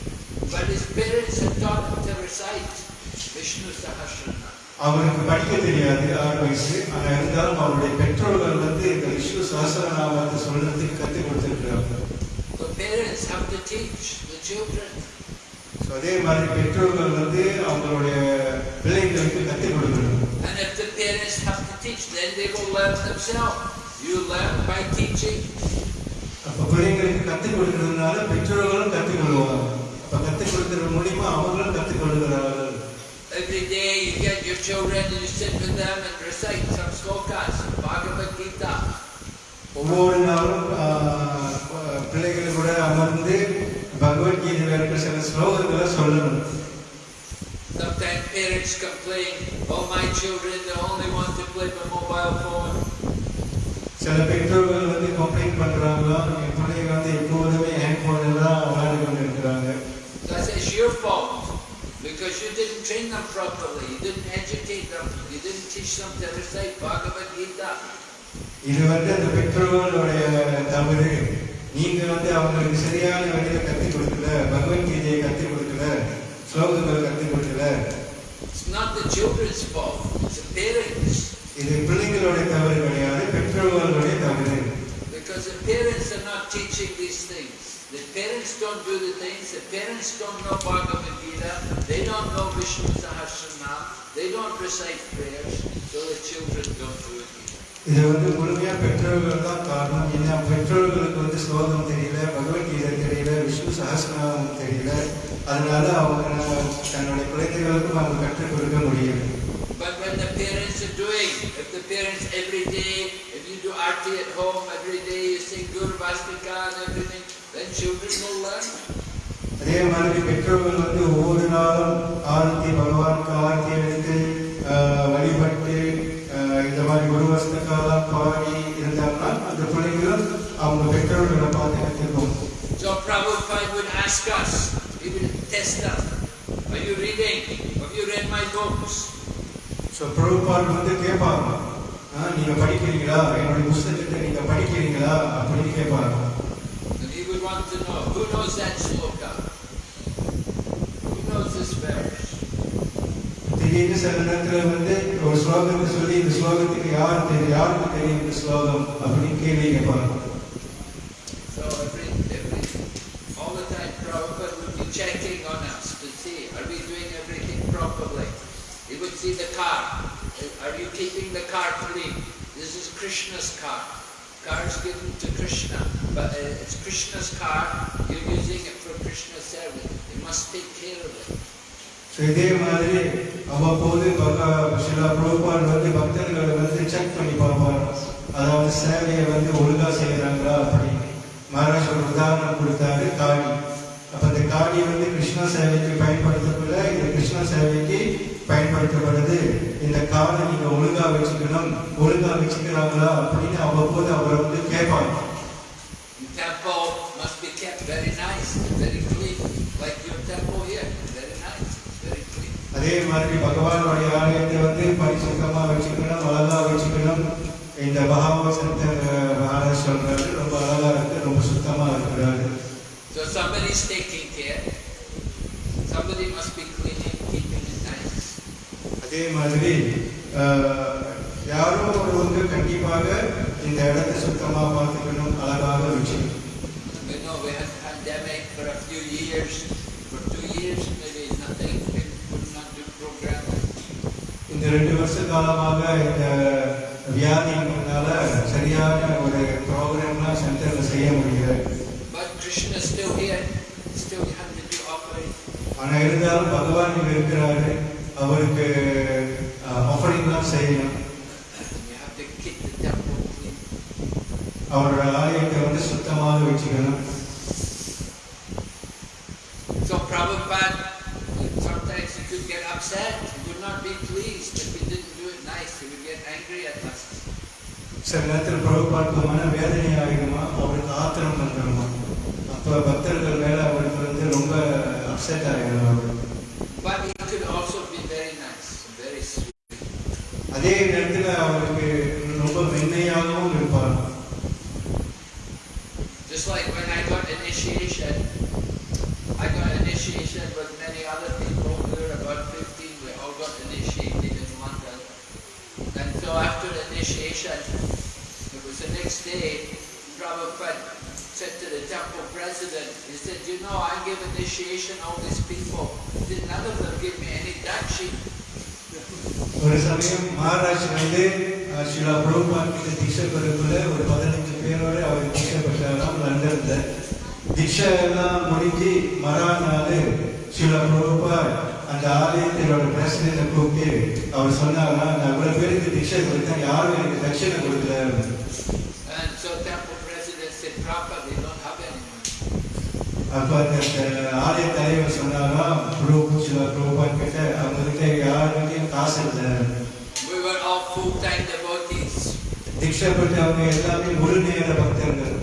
Speaker 1: He could not read, but his parents had taught him to recite Vishnu Sahasranam.
Speaker 3: அவருக்கு படிக்க தெரியாது ஆறு வயசு ஆனா இருந்தாலும் அவருடைய பெற்றோர்கள் வந்து இந்த விஷ்ணு சஹஸ்ர நாமத்தை சொல்றதுக்கு கற்றுக் கொடுத்துருக்கிறாங்க
Speaker 1: The parents have to teach the children.
Speaker 3: So அதே மாதிரி பெற்றோர்கள் வந்து அவங்களுடைய பிள்ளைங்களுக்கு கற்றுக் கொடுக்கணும்
Speaker 1: And if the parents have to teach, then they will learn themselves. You learn by teaching.
Speaker 3: அப்போ பிள்ளைங்களுக்கு கற்றுக் கொடுக்கறதுனால பெற்றோர்களும் கற்றுக் கொள்வாங்க அப்போ கற்றுக் கொடுக்கறது மூலியமா அவங்களும் கற்றுக் கொள்கிறார்கள்
Speaker 1: Every day you get your children and you sit with them and recite some slokas, Bhagavad Gita.
Speaker 3: ஒவ்வொரு நாளும் ஆஹ், பிள்ளைகள் கூட அமர்ந்து பகவத்கீதையில் இருக்கிற சில ஸ்லோகங்களை சொல்லணும்
Speaker 1: Sometimes parents complain, oh my children, they only want to play the mobile phone.
Speaker 3: சில பெற்றோர்கள் வந்து கம்ப்ளைண்ட் பண்றாங்களாம் என் பிள்ளைங்க வந்து எப்போதுமே
Speaker 1: fault. Because you didn't train them properly, you didn't educate them, you didn't teach them to recite Bhagavad Gita.
Speaker 3: இது வந்து அந்த பெற்றோர்களுடைய தவறு நீங்க வந்து அவங்களுக்கு சரியான வழியில கற்றுக் கொடுக்கல பகவத்கீதையை கற்றுக் கொடுக்கல ஸ்லோகங்கள் கற்றுக் கொடுக்கல
Speaker 1: It's not the children's fault, it's the parents.
Speaker 3: இது பிள்ளைங்களுடைய தவறு கிடையாது பெற்றோர்களுடைய தவறு
Speaker 1: Because the parents are not teaching these things. The parents don't do the things, the parents don't know Bhagavad Gita, they don't know Vishnu Sahasranam, they don't recite prayers, so the children don't do it either.
Speaker 3: இது வந்து முழுமையா பெற்றோர்கள் தான் காரணம் ஏன்னா பெற்றோர்களுக்கு வந்து ஸ்லோகம் தெரியல பகவத்கீதை தெரியல விஷ்ணு சஹஸ்ரநாமம் தெரியல அதனால அவங்க நம்ம தன்னுடைய குழந்தைகளுக்கும் அவங்க கற்றுக் கொடுக்க முடியும்
Speaker 1: But when the parents are doing, if the parents every day, if you do arti at home every day, you sing Guru Vastika and everything, then children will learn.
Speaker 3: அதே மாதிரி பெற்றோர்கள் வந்து ஒவ்வொரு நாளும் ஆரத்தி பகவானுக்கு ஆரத்தி எடுத்து ஆஹ், வழிபட்டு ஆஹ், இந்த மாதிரி ஒரு வருஷத்துக்காக பாடி இருந்தாங்கன்னா அந்த பிள்ளைங்களும் அவங்க பெற்றோர்களை பார்த்து கற்றுக்கும்
Speaker 1: So Prabhupada would ask us, he would test us, are you reading? Have you read my books?
Speaker 3: So Prabhupada வந்து கேட்பாங்க "ஆ, நீங்க படிக்கிறீங்களா என்னுடைய புஸ்தகத்தை நீங்க படிக்கிறீங்களா அப்படின்னு கேட்பாங்க
Speaker 1: who knows that sloka? Who knows this verse?
Speaker 3: திடீர்னு சில நேரத்துல வந்து ஒரு ஸ்லோகத்தை சொல்லி இந்த ஸ்லோகத்துக்கு யார் தெரியும் யாருக்கு தெரியும் இந்த ஸ்லோகம் அப்படின்னு கேள்வி கேட்பாங்க
Speaker 1: So every, every, all the time Prabhupada would be checking on us to see, are we doing everything properly? He would see the car. Are you keeping the car clean? This is Krishna's car. Car is given to Krishna, but uh, it's Krishna's car. You're using it for Krishna's service. You must take care of it.
Speaker 3: So இதே மாதிரி அவ்வப்போது பக சில பிரபுபால் வந்து பக்தர்களை வந்து check பண்ணி அதாவது சேவையை வந்து ஒழுங்கா செய்கிறாங்களா அப்படின்னு மகாராஜ் ஒரு உதாரணம் கொடுத்தாரு காடி அப்ப இந்த காடி வந்து கிருஷ்ணா சேவைக்கு பயன்படுத்தக்குள்ள இந்த கிருஷ்ணா சேவைக்கு பயன்படுத்தப்படுது இந்த காடை நீங்க ஒழுங்கா வச்சுக்கணும் ஒழுங்கா வச்சுக்கிறாங்களா அப்படின்னு அவ்வப்போது அவரை வந்து கேட்பாங்க
Speaker 1: The temple must be kept very nice, very clean, like your temple here, very nice, very clean.
Speaker 3: அதே மாதிரி பகவானுடைய ஆலயத்தை வந்து பரிசுத்தமா வச்சுக்கணும் அழகா வச்சுக்கணும் இந்த மகாராஜ் சொல்றாரு ரொம்ப அழகா இருக்கு ரொம்ப சுத்தமா இருக்கிறாரு
Speaker 1: So somebody's taking care. Somebody must be cleaning.
Speaker 3: அதே மாதிரி யாரோ ஒருவங்க கண்டிப்பாக இந்த இடத்தை சுத்தமா பார்த்துக்கணும் அழகாக வச்சுக்கணும்
Speaker 1: for a few years. For two years, maybe nothing. We could not do program.
Speaker 3: இந்த ரெண்டு வருஷ காலமாக இந்த வியாதினால சரியான ஒரு ப்ரோக்ராம்லாம் சென்டர்ல செய்ய முடியல
Speaker 1: But Krishna is still here. Still offering.
Speaker 3: ஆனா இருந்தாலும் பகவான் இங்க இருக்கிறாரு அவருக்கு ஆஃபரிங்லாம் செய்யணும்
Speaker 1: You have to keep the temple clean.
Speaker 3: அவரோட ஆலயத்தை வந்து சுத்தமாக வச்சுக்கணும்
Speaker 1: So Prabhupada, sometimes he could get upset. He would not be pleased if we didn't do it nice. He would get angry at us.
Speaker 3: சில நேரத்தில் பிரபுபாட்டுக்கு மன வேதனை ஆகிடுமா அவருக்கு ஆத்திரம் வந்துடுமா அப்போ பக்தர்கள் மேல அவருக்கு வந்து ரொம்ப அப்செட் ஆகிடும் அவர் அதே நேரத்தில் அவருக்கு ரொம்ப மென்மையாகவும் இருப்பார்
Speaker 1: Just like when I got initiation, I got initiation with many other people. We were about 15, we all got initiated in London. And so after the initiation, it was the next day, Prabhupada said to the temple president, he said, you know, I give initiation all these people. Did none of them give me any dakshi.
Speaker 3: ஒரு சமயம் மகாராஜ் வந்து அஹ், ஸ்ரீலா பிரபுபாத் கிட்ட தீட்சை பெறக்குள்ள ஒரு பதினஞ்சு பேரோட அவர் தீட்சை பெற்றாராம் லண்டன்ல தீட்சை எல்லாம் முடிஞ்சு மறுநாள் ஸ்ரீலா பிரபுபாத் அந்த ஆலயத்தினோட பிரசிடண்ட கூப்பிட்டு அவர் சொன்னாரா நான் இவ்வளவு பேருக்கு தீட்சை கொடுத்தேன் யாரும் எனக்கு தட்சணை கொடுக்கல. அப்ப அந்த ஆலய தலைவர் சொன்னாரா பிரபு ஸ்ரீலா பிரபுபாத் கிட்ட அவங்க கிட்ட யாருக்கிட்டையும் காசு இல்லை
Speaker 1: We were all full-time devotees.
Speaker 3: தீட்சை பெற்றவங்க எல்லாமே முழு நேர பக்தர்கள்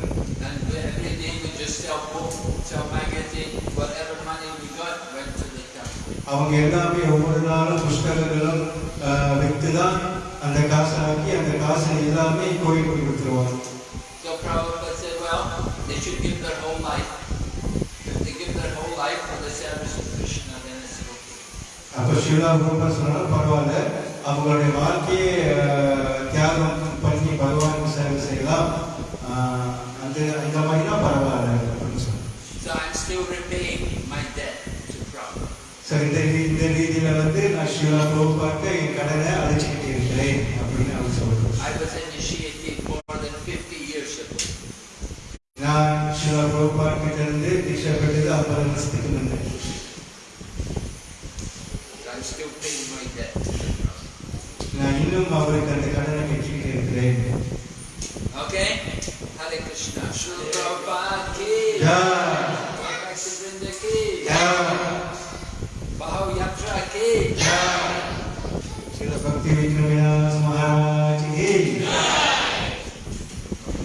Speaker 1: And every day we just sell book, sell magazine, whatever money we got went to the temple.
Speaker 3: அவங்க எல்லாமே ஒவ்வொரு நாளும் புஸ்தகங்களும் ஆஹ், வித்து தான் அந்த காசை ஆக்கி அந்த காசை எல்லாமே கோயிலுக்கு கொடுத்துருவாங்க
Speaker 1: So Prabhupada said, well, they should give
Speaker 3: அப்போ ஸ்ரீலா குருபா சொன்னாலும் பரவாயில்ல. அவங்களுடைய வாழ்க்கையை தியாகம் பண்ணி பகவானுக்கு சேவை செய்யலாம். அந்த அந்த மாதிரினா பரவாயில்ல அப்படின்னு
Speaker 1: Prabhupada.
Speaker 3: ஸோ இந்த இந்த ரீதியில வந்து நான் ஸ்ரீலா பிரபுபாக்கு என் கடனை அழைச்சிக்கிட்டு இருக்கிறேன் அப்படின்னு அவர் சொல்றாரு
Speaker 1: I was initiated more than 50 years ago.
Speaker 3: நான் ஸ்ரீலா பிரபுபா கிட்ட இருந்து தீட்சை பெற்றது ஐம்பது வருஷத்துக்கு முன்னே நான் இன்னும் அவருக்கு அந்த கடனை கட்டிக்கிட்டு இருக்கிறேன்
Speaker 1: Okay? Hare Krishna. Srila Prabhupada ki.
Speaker 3: யா
Speaker 1: Bhaktivinoda ki.
Speaker 3: யா
Speaker 1: Bahav Yatra ki.
Speaker 3: யா ஸ்ரீல பக்தி விக்ரமநாத மகாராஜ் கி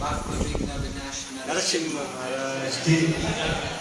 Speaker 1: Bhakti Vigna Vinashana.
Speaker 3: Narasimha Maharaj Ki
Speaker 1: I